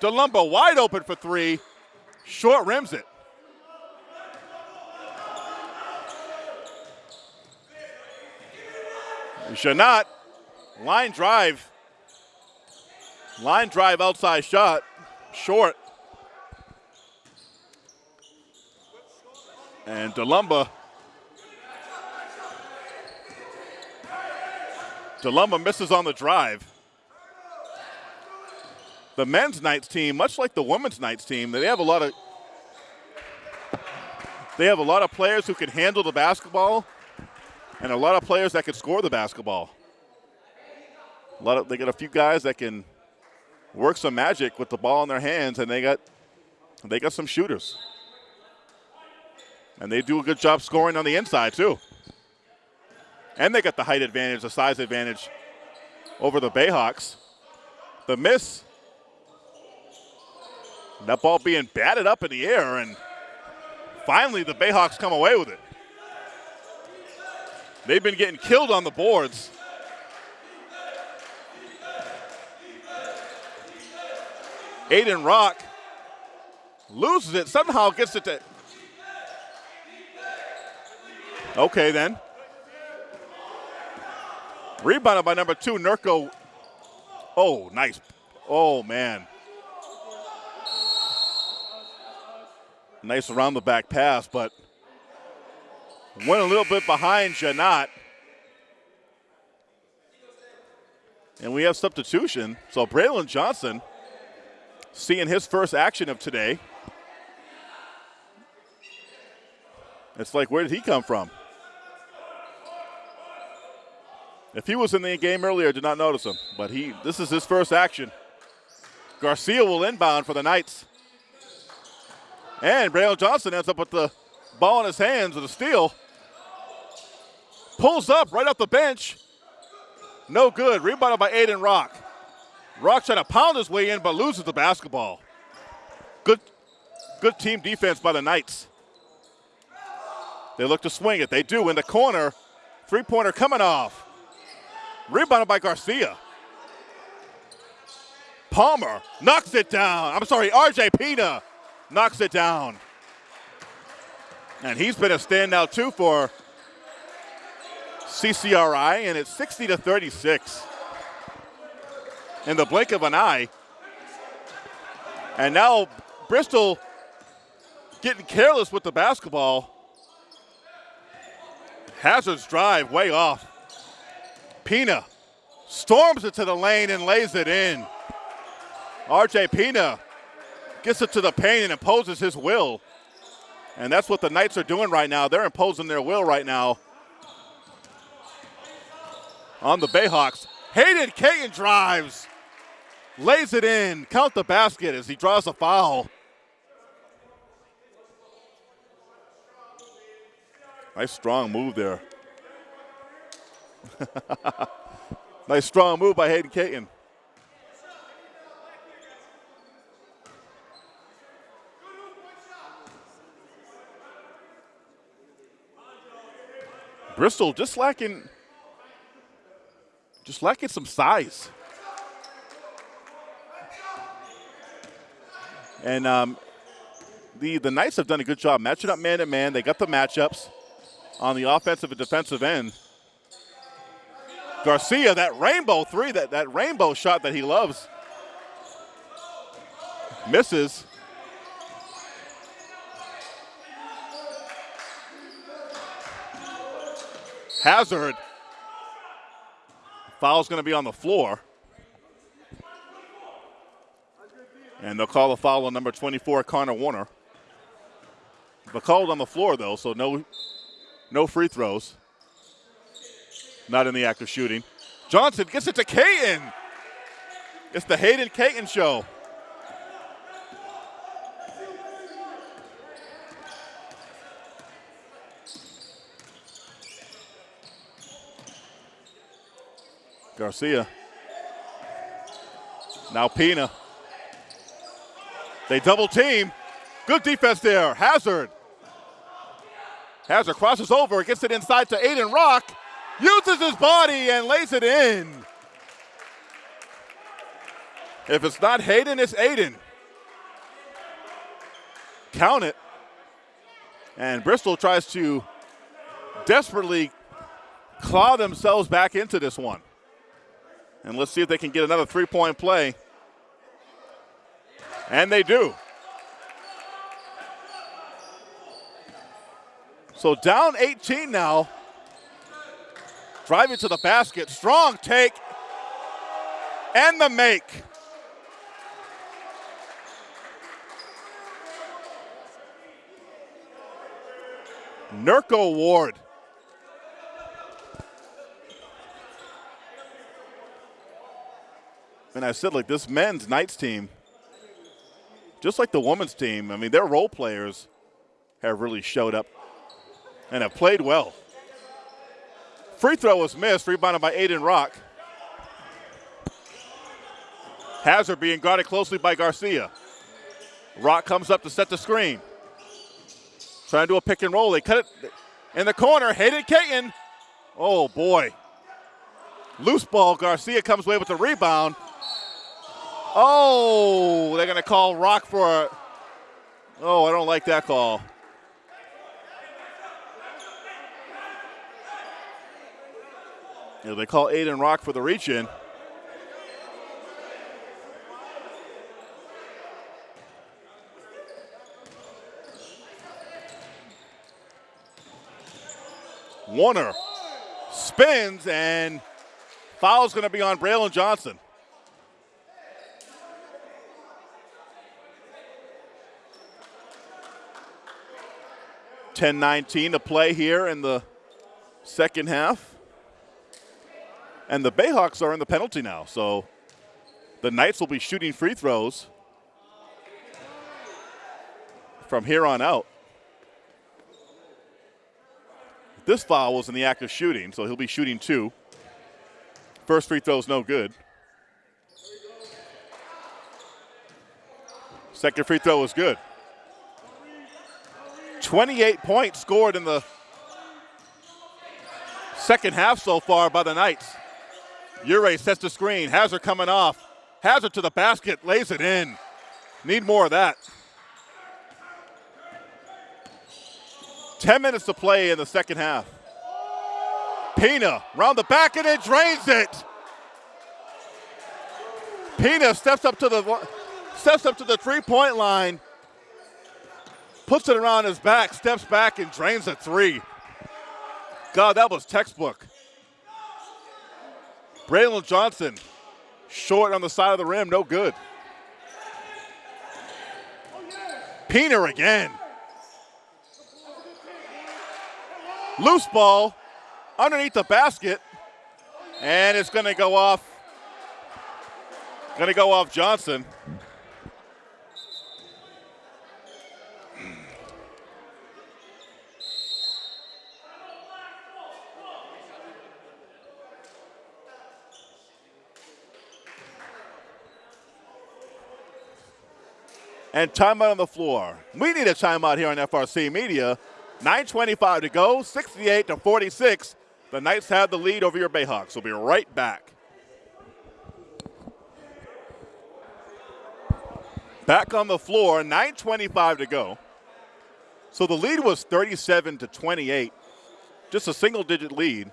DeLumba wide open for three. Short rims it. Janat, line drive. Line drive outside shot short. And DeLumba. DeLumba misses on the drive. The men's Knights team, much like the women's Knights team, they have a lot of they have a lot of players who can handle the basketball and a lot of players that can score the basketball. A lot of they got a few guys that can work some magic with the ball in their hands, and they got they got some shooters. And they do a good job scoring on the inside too. And they got the height advantage, the size advantage over the Bayhawks. The miss. That ball being batted up in the air, and finally the Bayhawks come away with it. They've been getting killed on the boards. Aiden Rock loses it, somehow gets it to. Okay, then. Rebounded by number two, Nurko. Oh, nice. Oh, man. Nice around the back pass, but went a little bit behind Janat. And we have substitution. So Braylon Johnson seeing his first action of today. It's like, where did he come from? If he was in the game earlier, I did not notice him. But he, this is his first action. Garcia will inbound for the Knights. And Braylon Johnson ends up with the ball in his hands with a steal. Pulls up right off the bench. No good. Rebounded by Aiden Rock. Rock trying to pound his way in, but loses the basketball. Good, good team defense by the Knights. They look to swing it. They do in the corner. Three pointer coming off. Rebounded by Garcia. Palmer knocks it down. I'm sorry, RJ Pina knocks it down. And he's been a standout too for CCRI, and it's 60 to 36 in the blink of an eye. And now Bristol getting careless with the basketball. Hazard's drive way off. Pina storms it to the lane and lays it in. RJ Pina gets it to the paint and imposes his will. And that's what the Knights are doing right now. They're imposing their will right now. on the Bayhawks. Hayden Caton drives, lays it in, count the basket as he draws a foul. Nice strong move there. nice strong move by Hayden Caton. Bristol just lacking just lacking some size. And um, the, the Knights have done a good job matching up man to man. They got the matchups on the offensive and defensive end. Garcia, that rainbow three, that, that rainbow shot that he loves. Misses. Hazard. Foul's going to be on the floor. And they'll call a foul on number 24, Connor Warner. But called on the floor, though, so no, no free throws. Not in the act of shooting. Johnson gets it to Caton. It's the Hayden Caton show. Garcia. Now Pina. They double team. Good defense there. Hazard. Hazard crosses over, gets it inside to Aiden Rock, uses his body and lays it in. If it's not Hayden, it's Aiden. Count it. And Bristol tries to desperately claw themselves back into this one. And let's see if they can get another three point play. And they do. So down 18 now. Driving to the basket. Strong take. And the make. Nurko Ward And I said, like, this men's Knights team, just like the women's team, I mean, their role players have really showed up and have played well. Free throw was missed, rebounded by Aiden Rock. Hazard being guarded closely by Garcia. Rock comes up to set the screen. Trying to do a pick and roll. They cut it in the corner. Hayden Caton. Oh, boy. Loose ball. Garcia comes away with the rebound. Oh, they're going to call Rock for. Oh, I don't like that call. They call Aiden Rock for the reach in. Warner spins and foul's going to be on Braylon Johnson. 10-19 to play here in the second half. And the Bayhawks are in the penalty now, so the Knights will be shooting free throws from here on out. This foul was in the act of shooting, so he'll be shooting two. First free throw is no good. Second free throw was good. 28 points scored in the second half so far by the Knights. Ure sets the screen. Hazard coming off. Hazard to the basket, lays it in. Need more of that. 10 minutes to play in the second half. Pina round the back and it drains it. Pina steps up to the steps up to the three-point line puts it around his back, steps back, and drains a three. God, that was textbook. Braylon Johnson, short on the side of the rim, no good. Pina again. Loose ball underneath the basket. And it's going to go off. Going to go off Johnson. And timeout on the floor. We need a timeout here on FRC Media. 9.25 to go, 68 to 46. The Knights have the lead over your Bayhawks. We'll be right back. Back on the floor, 9.25 to go. So the lead was 37 to 28, just a single digit lead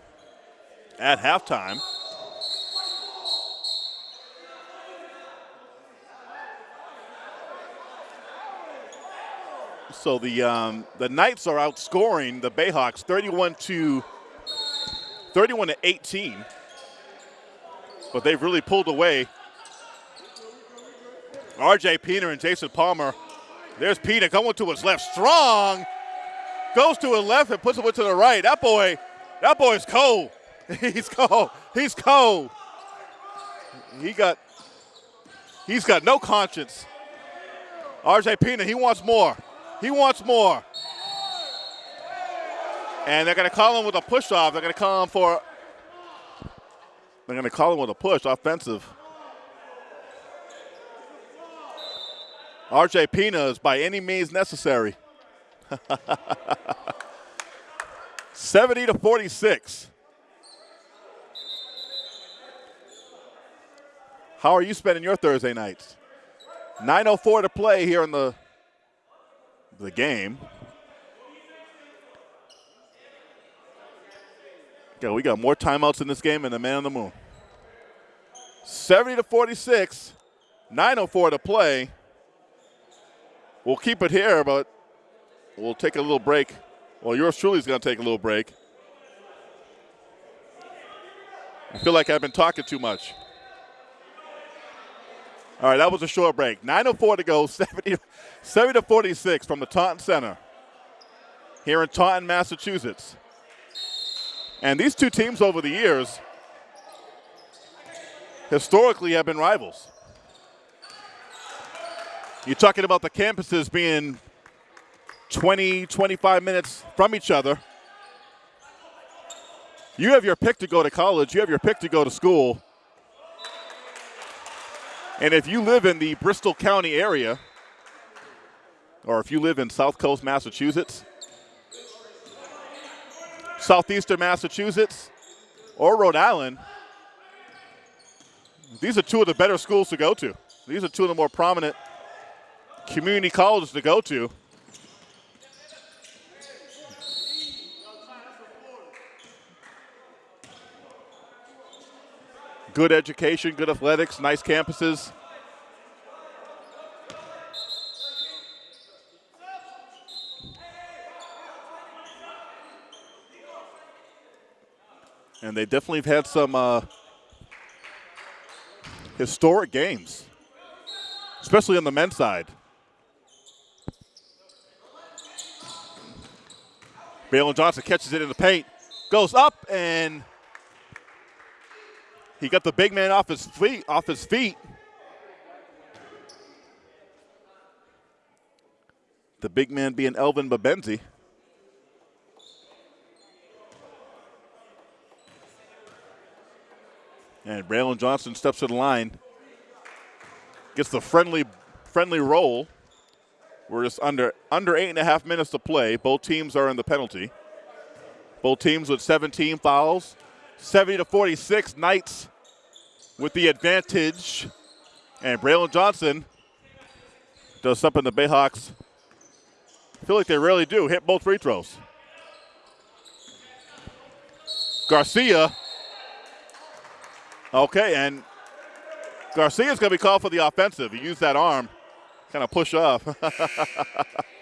at halftime. So the um, the Knights are outscoring the Bayhawks 31 to 31 to 18. But they've really pulled away. RJ Pina and Jason Palmer. There's Pina going to his left. Strong. Goes to his left and puts it to the right. That boy, that boy's cold. He's cold. He's cold. He got he's got no conscience. RJ Pina, he wants more. He wants more. And they're going to call him with a push off. They're going to call him for. They're going to call him with a push offensive. RJ Pina is by any means necessary. 70 to 46. How are you spending your Thursday nights? 9.04 to play here in the the game. Okay, we got more timeouts in this game than the man on the moon. 70 to 46, 9.04 to play. We'll keep it here, but we'll take a little break. Well, yours truly is going to take a little break. I feel like I've been talking too much. All right, that was a short break. 9.04 to go, 70, 70 to 46 from the Taunton Center here in Taunton, Massachusetts. And these two teams over the years historically have been rivals. You're talking about the campuses being 20, 25 minutes from each other. You have your pick to go to college, you have your pick to go to school. And if you live in the Bristol County area, or if you live in South Coast, Massachusetts, Southeastern Massachusetts, or Rhode Island, these are two of the better schools to go to. These are two of the more prominent community colleges to go to. Good education, good athletics, nice campuses. And they definitely have had some uh, historic games, especially on the men's side. Braylon Johnson catches it in the paint, goes up, and – he got the big man off his feet. Off his feet. The big man being Elvin Mabenzi. And Braylon Johnson steps to the line. Gets the friendly friendly roll. We're just under under eight and a half minutes to play. Both teams are in the penalty. Both teams with 17 fouls. 70 to 46, Knights with the advantage. And Braylon Johnson does something the Bayhawks feel like they rarely do, hit both free throws. Garcia. Okay, and Garcia's going to be called for the offensive. He used that arm, kind of push off.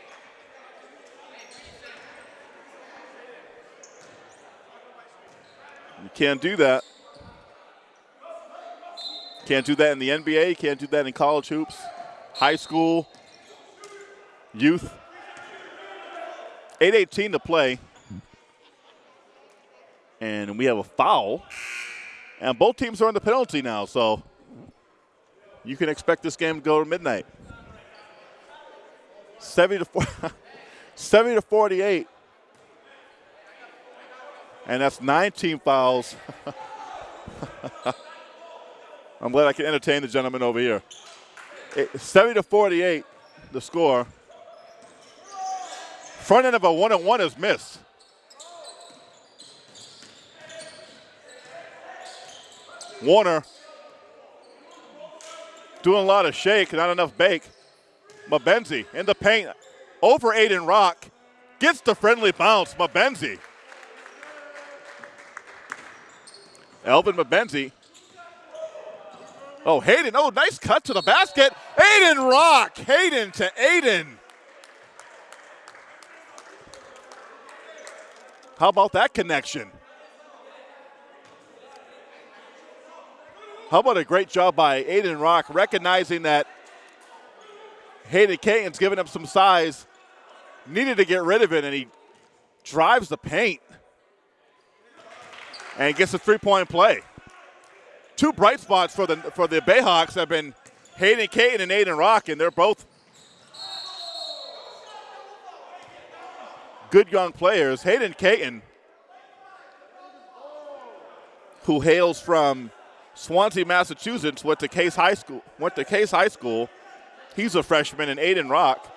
can't do that. Can't do that in the NBA. Can't do that in college hoops, high school, youth. 8.18 to play. And we have a foul And both teams are in the penalty now, so you can expect this game to go to midnight. 70 to 4, 70 to 48. And that's 19 fouls. I'm glad I can entertain the gentleman over here. 70 to 48, the score. Front end of a one and one is missed. Warner doing a lot of shake, not enough bake. Mabenzi in the paint over Aiden Rock gets the friendly bounce. Mabenzi. Elvin Mabenzi. Oh, Hayden. Oh, nice cut to the basket. Aiden Rock. Hayden to Aiden. How about that connection? How about a great job by Aiden Rock recognizing that Hayden Caton's giving him some size, needed to get rid of it, and he drives the paint and gets a three-point play. Two bright spots for the for the Bayhawks have been Hayden Caton and Aiden Rock, and they're both good young players. Hayden Caton, who hails from Swansea, Massachusetts, went to Case High School. Went to Case High School. He's a freshman, and Aiden Rock.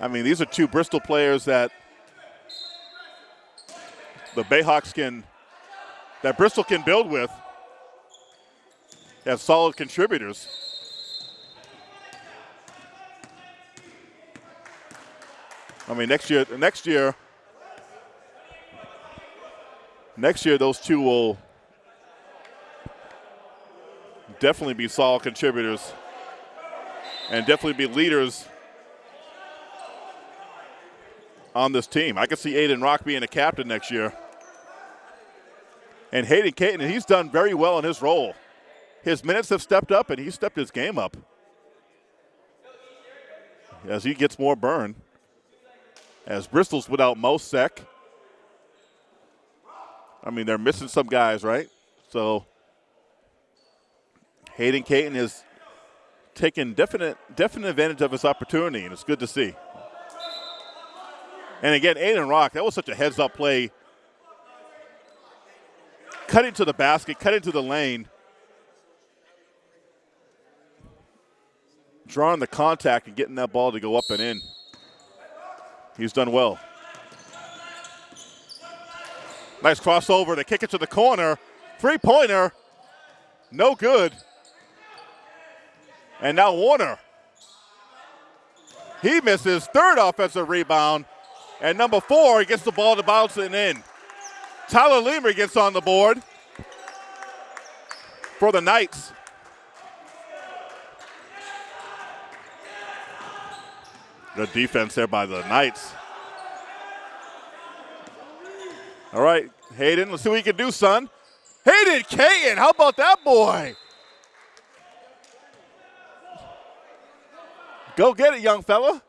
I mean, these are two Bristol players that the Bayhawks can, that Bristol can build with as solid contributors. I mean, next year, next year, next year, those two will definitely be solid contributors and definitely be leaders on this team. I can see Aiden Rock being a captain next year. And Hayden Caton, he's done very well in his role. His minutes have stepped up, and he's stepped his game up as he gets more burn. As Bristol's without Mo Sec. I mean, they're missing some guys, right? So Hayden Caton is taking definite definite advantage of his opportunity, and it's good to see. And again, Aiden Rock, that was such a heads up play. Cutting into the basket, cut into the lane. Drawing the contact and getting that ball to go up and in. He's done well. Nice crossover to kick it to the corner. Three pointer. No good. And now Warner. He misses third offensive rebound. And number four, he gets the ball to bounce it in. Tyler Lima gets on the board for the Knights. Good defense there by the Knights. All right, Hayden, let's see what you can do, son. Hayden Caton, how about that boy? Go get it, young fella.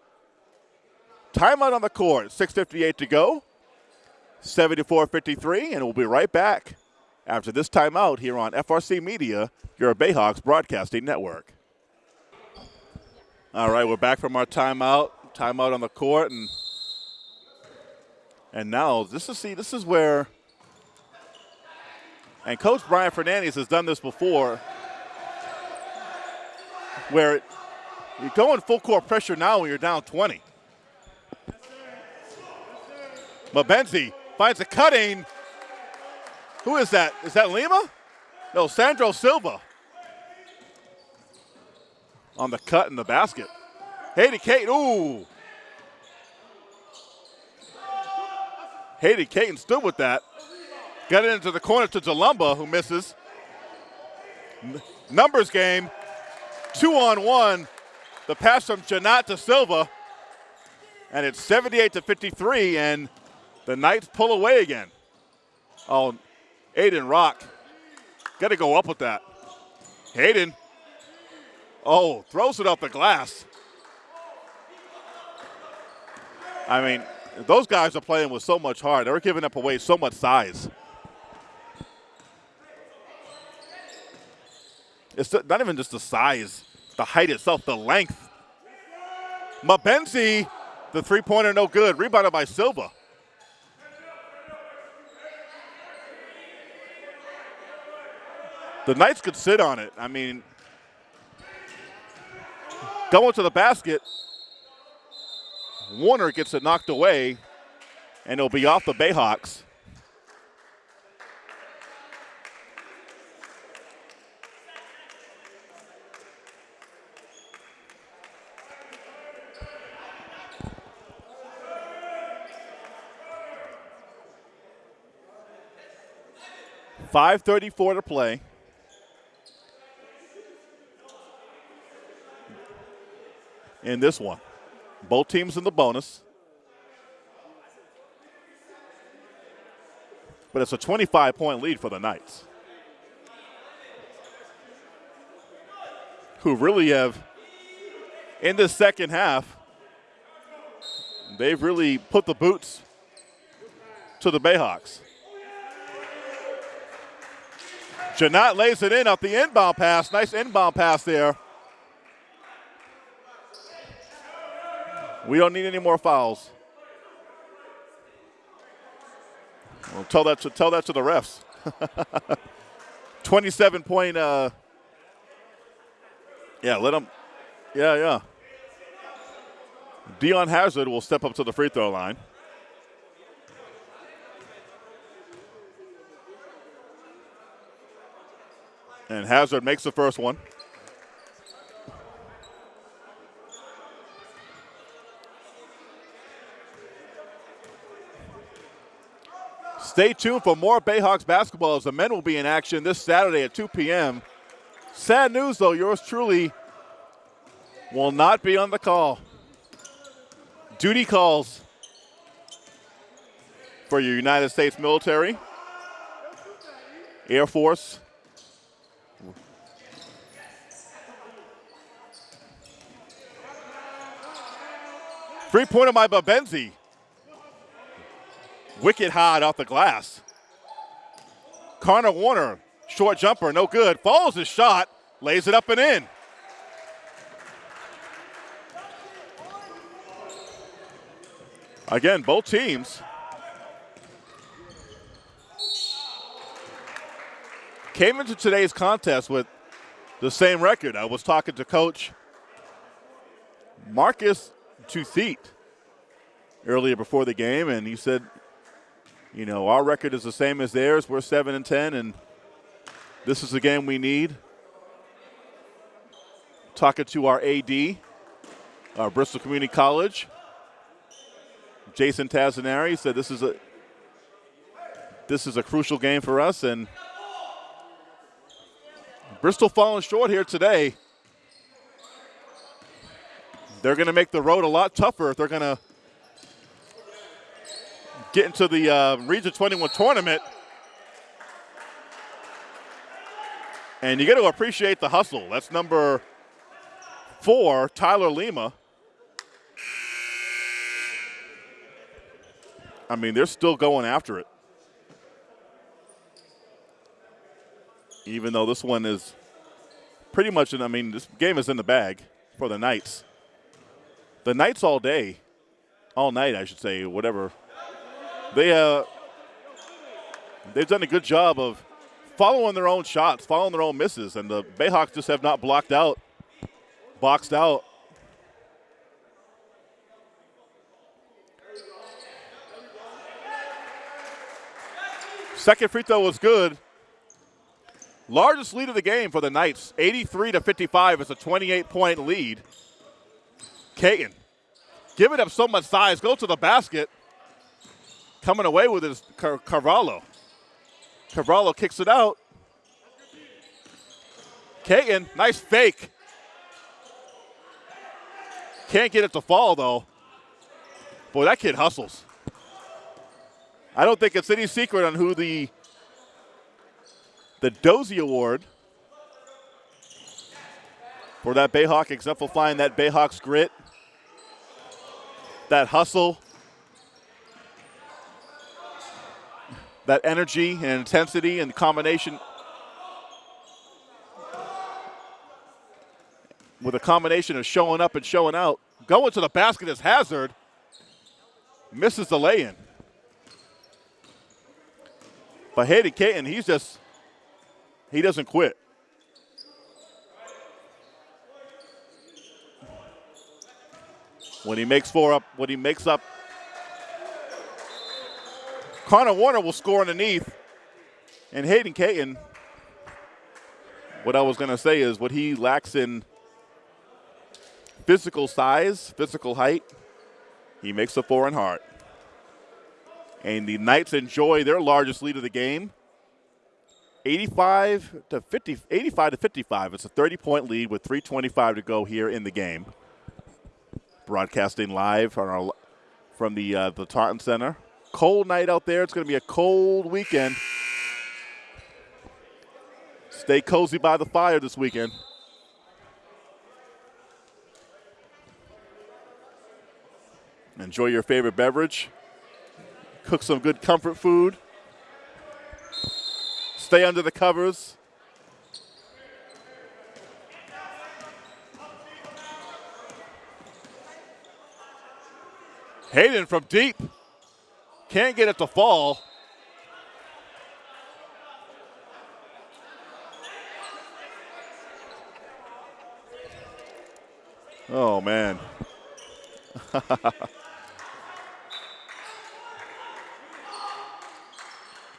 Timeout on the court, 6.58 to go. 74-53, and we'll be right back after this timeout here on FRC Media, your Bayhawks Broadcasting Network. All right, we're back from our timeout. Timeout on the court, and and now this is see this is where and Coach Brian Fernandez has done this before, where you're going full court pressure now when you're down 20. Mabenzi finds a cutting. Who is that? Is that Lima? No, Sandro Silva. On the cut in the basket. Hayden Caton, ooh. Hayden Caton stood with that. Got it into the corner to DeLumba, who misses. N numbers game, two on one. The pass from Janat to Silva. And it's 78 to 53, and the Knights pull away again. Oh, Aiden Rock. Got to go up with that. Hayden. Oh, throws it off the glass. I mean, those guys are playing with so much heart. They're giving up away so much size. It's not even just the size, the height itself, the length. Mabenzi, the three-pointer, no good. Rebounded by Silva. The Knights could sit on it. I mean, going to the basket, Warner gets it knocked away, and it'll be off the Bayhawks. Five thirty-four to play. In this one. Both teams in the bonus. But it's a 25 point lead for the Knights. Who really have, in the second half, they've really put the boots to the Bayhawks. Janat lays it in off the inbound pass. Nice inbound pass there. We don't need any more fouls. Well, tell that to tell that to the refs. 27 point. Uh, yeah, let them. Yeah, yeah. Dion Hazard will step up to the free throw line. And Hazard makes the first one. Stay tuned for more Bayhawks basketball as the men will be in action this Saturday at 2 p.m. Sad news, though, yours truly will not be on the call. Duty calls for your United States military, Air Force, Three pointer by Mabenzi. Wicked hard off the glass. Connor Warner, short jumper, no good. Follows his shot, lays it up and in. Again, both teams came into today's contest with the same record. I was talking to Coach Marcus Tuthit earlier before the game, and he said you know, our record is the same as theirs. We're 7 and 10, and this is the game we need. Talking to our AD, our uh, Bristol Community College, Jason Tazanari said this is a this is a crucial game for us, and Bristol falling short here today. They're going to make the road a lot tougher if they're going to get into the uh, Region 21 tournament. And you got to appreciate the hustle. That's number four, Tyler Lima. I mean, they're still going after it. Even though this one is pretty much, in, I mean, this game is in the bag for the Knights. The Knights all day, all night, I should say, whatever they uh, they've done a good job of following their own shots, following their own misses, and the Bayhawks just have not blocked out, boxed out. Second free throw was good. Largest lead of the game for the Knights, 83 to 55. is a 28 point lead. Caton giving up so much size, go to the basket coming away with is Car- Carvalho. Carvalho kicks it out. Caton, nice fake. Can't get it to fall, though. Boy, that kid hustles. I don't think it's any secret on who the the Dozy Award for that Bayhawk exemplifying that Bayhawks grit, that hustle, that energy and intensity and combination with a combination of showing up and showing out. Going to the basket is Hazard. Misses the lay in. But Hayden Caton, he's just, he doesn't quit. When he makes four up, when he makes up, Connor Warner will score underneath. And Hayden Caton, what I was going to say is what he lacks in physical size, physical height, he makes a and heart. And the Knights enjoy their largest lead of the game. 85 to 50 85 to 55. It's a 30 point lead with 325 to go here in the game. Broadcasting live our, from the uh, the Taunton Center. Cold night out there. It's going to be a cold weekend. Stay cozy by the fire this weekend. Enjoy your favorite beverage. Cook some good comfort food. Stay under the covers. Hayden from deep. Can't get it to fall. Oh, man.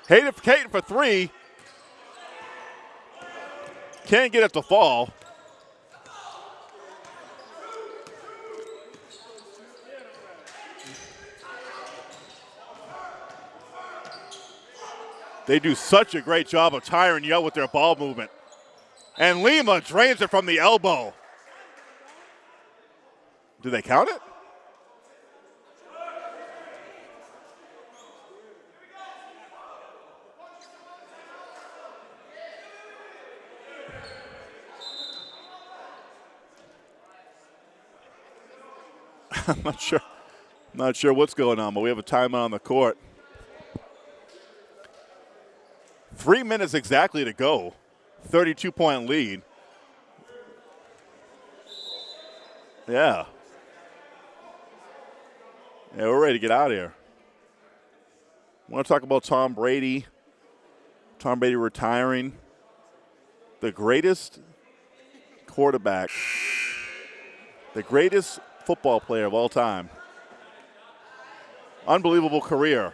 Hayden Caton for three. Can't get it to fall. They do such a great job of tiring you out with their ball movement. And Lima drains it from the elbow. Do they count it? I'm not sure. I'm Not sure what's going on, but we have a timeout on the court. Three minutes exactly to go. 32 point lead. Yeah. Yeah, we're ready to get out of here. I want to talk about Tom Brady. Tom Brady retiring. The greatest quarterback, the greatest football player of all time. Unbelievable career.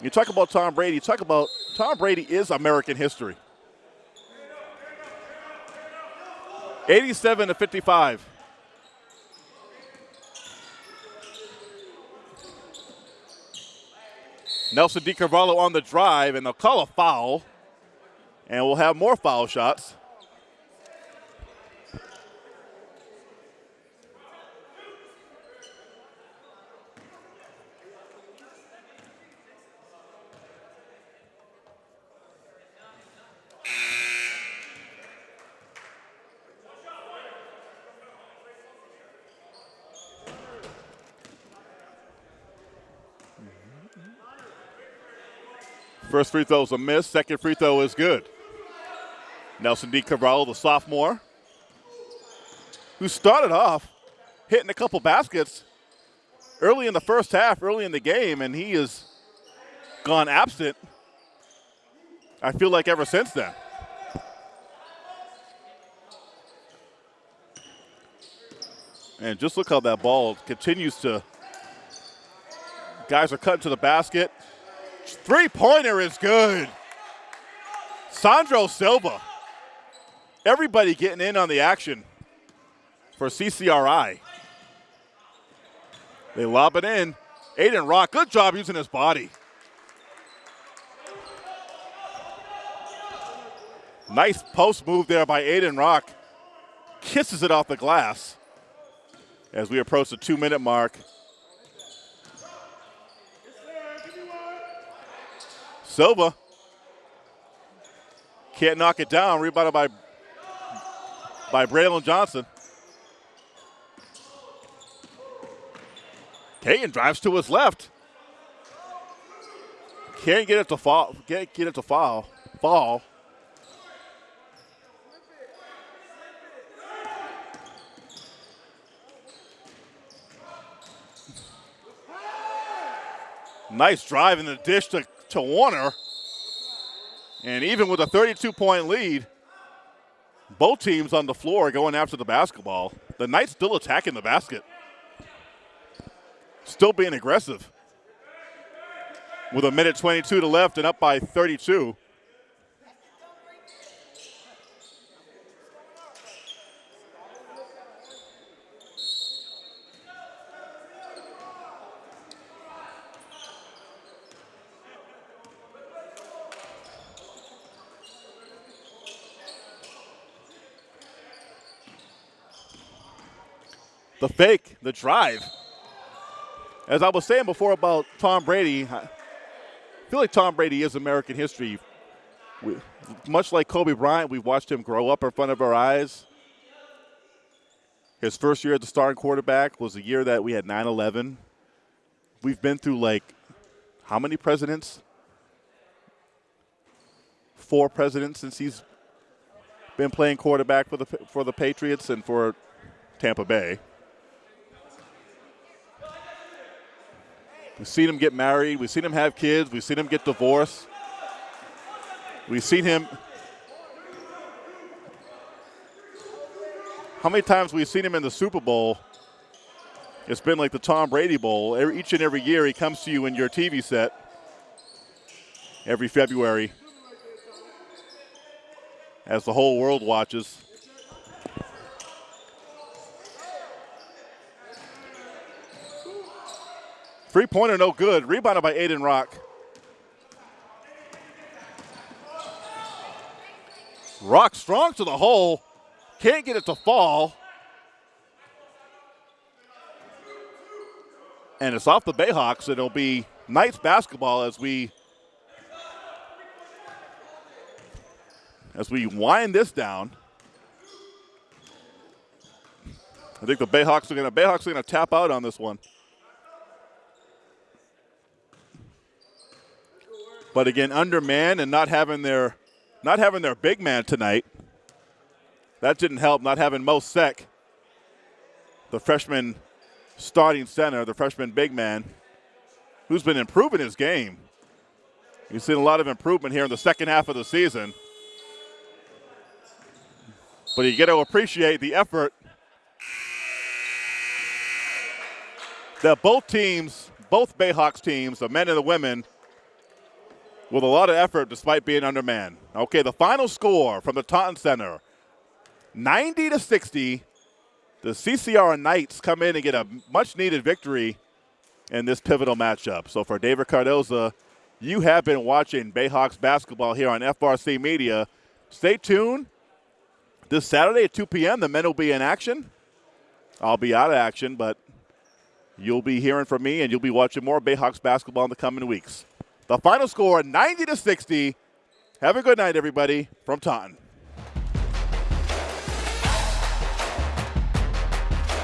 You talk about Tom Brady, you talk about Tom Brady is American history. 87 to 55. Nelson DiCarvalho on the drive, and they'll call a foul. And we'll have more foul shots. First free throw is a miss. Second free throw is good. Nelson DiCarvalho, the sophomore, who started off hitting a couple baskets early in the first half, early in the game, and he has gone absent. I feel like ever since then. And just look how that ball continues to. Guys are cutting to the basket. Three pointer is good. Sandro Silva. Everybody getting in on the action for CCRI. They lob it in. Aiden Rock, good job using his body. Nice post move there by Aiden Rock. Kisses it off the glass as we approach the two minute mark. Silva can't knock it down. Rebounded by by Braylon Johnson. Kagan drives to his left. Can't get it to fall. Can't get it to fall. Fall. Nice drive in the dish to, to Warner. And even with a 32 point lead, both teams on the floor going after the basketball. The Knights still attacking the basket, still being aggressive. With a minute 22 to left and up by 32. The fake, the drive. As I was saying before about Tom Brady, I feel like Tom Brady is American history. We, much like Kobe Bryant, we've watched him grow up in front of our eyes. His first year as the starting quarterback was the year that we had 9 11. We've been through like how many presidents? Four presidents since he's been playing quarterback for the for the Patriots and for Tampa Bay. We've seen him get married. We've seen him have kids. We've seen him get divorced. We've seen him. How many times we've seen him in the Super Bowl? It's been like the Tom Brady Bowl. Each and every year he comes to you in your TV set every February as the whole world watches. Three pointer, no good. Rebounded by Aiden Rock. Rock strong to the hole. Can't get it to fall. And it's off the Bayhawks. It'll be Knights basketball as we as we wind this down. I think the Bayhawks are to Bayhawks are going to tap out on this one. But again, undermanned and not having their not having their big man tonight. That didn't help. Not having Mo Sek, the freshman starting center, the freshman big man, who's been improving his game. You've seen a lot of improvement here in the second half of the season. But you get to appreciate the effort that both teams, both Bayhawks teams, the men and the women, with a lot of effort despite being undermanned. Okay, the final score from the Taunton Center 90 to 60. The CCR Knights come in and get a much needed victory in this pivotal matchup. So for David Cardoza, you have been watching Bayhawks basketball here on FRC Media. Stay tuned. This Saturday at 2 p.m., the men will be in action. I'll be out of action, but you'll be hearing from me and you'll be watching more Bayhawks basketball in the coming weeks. The final score 90 to 60. Have a good night, everybody, from Taunton.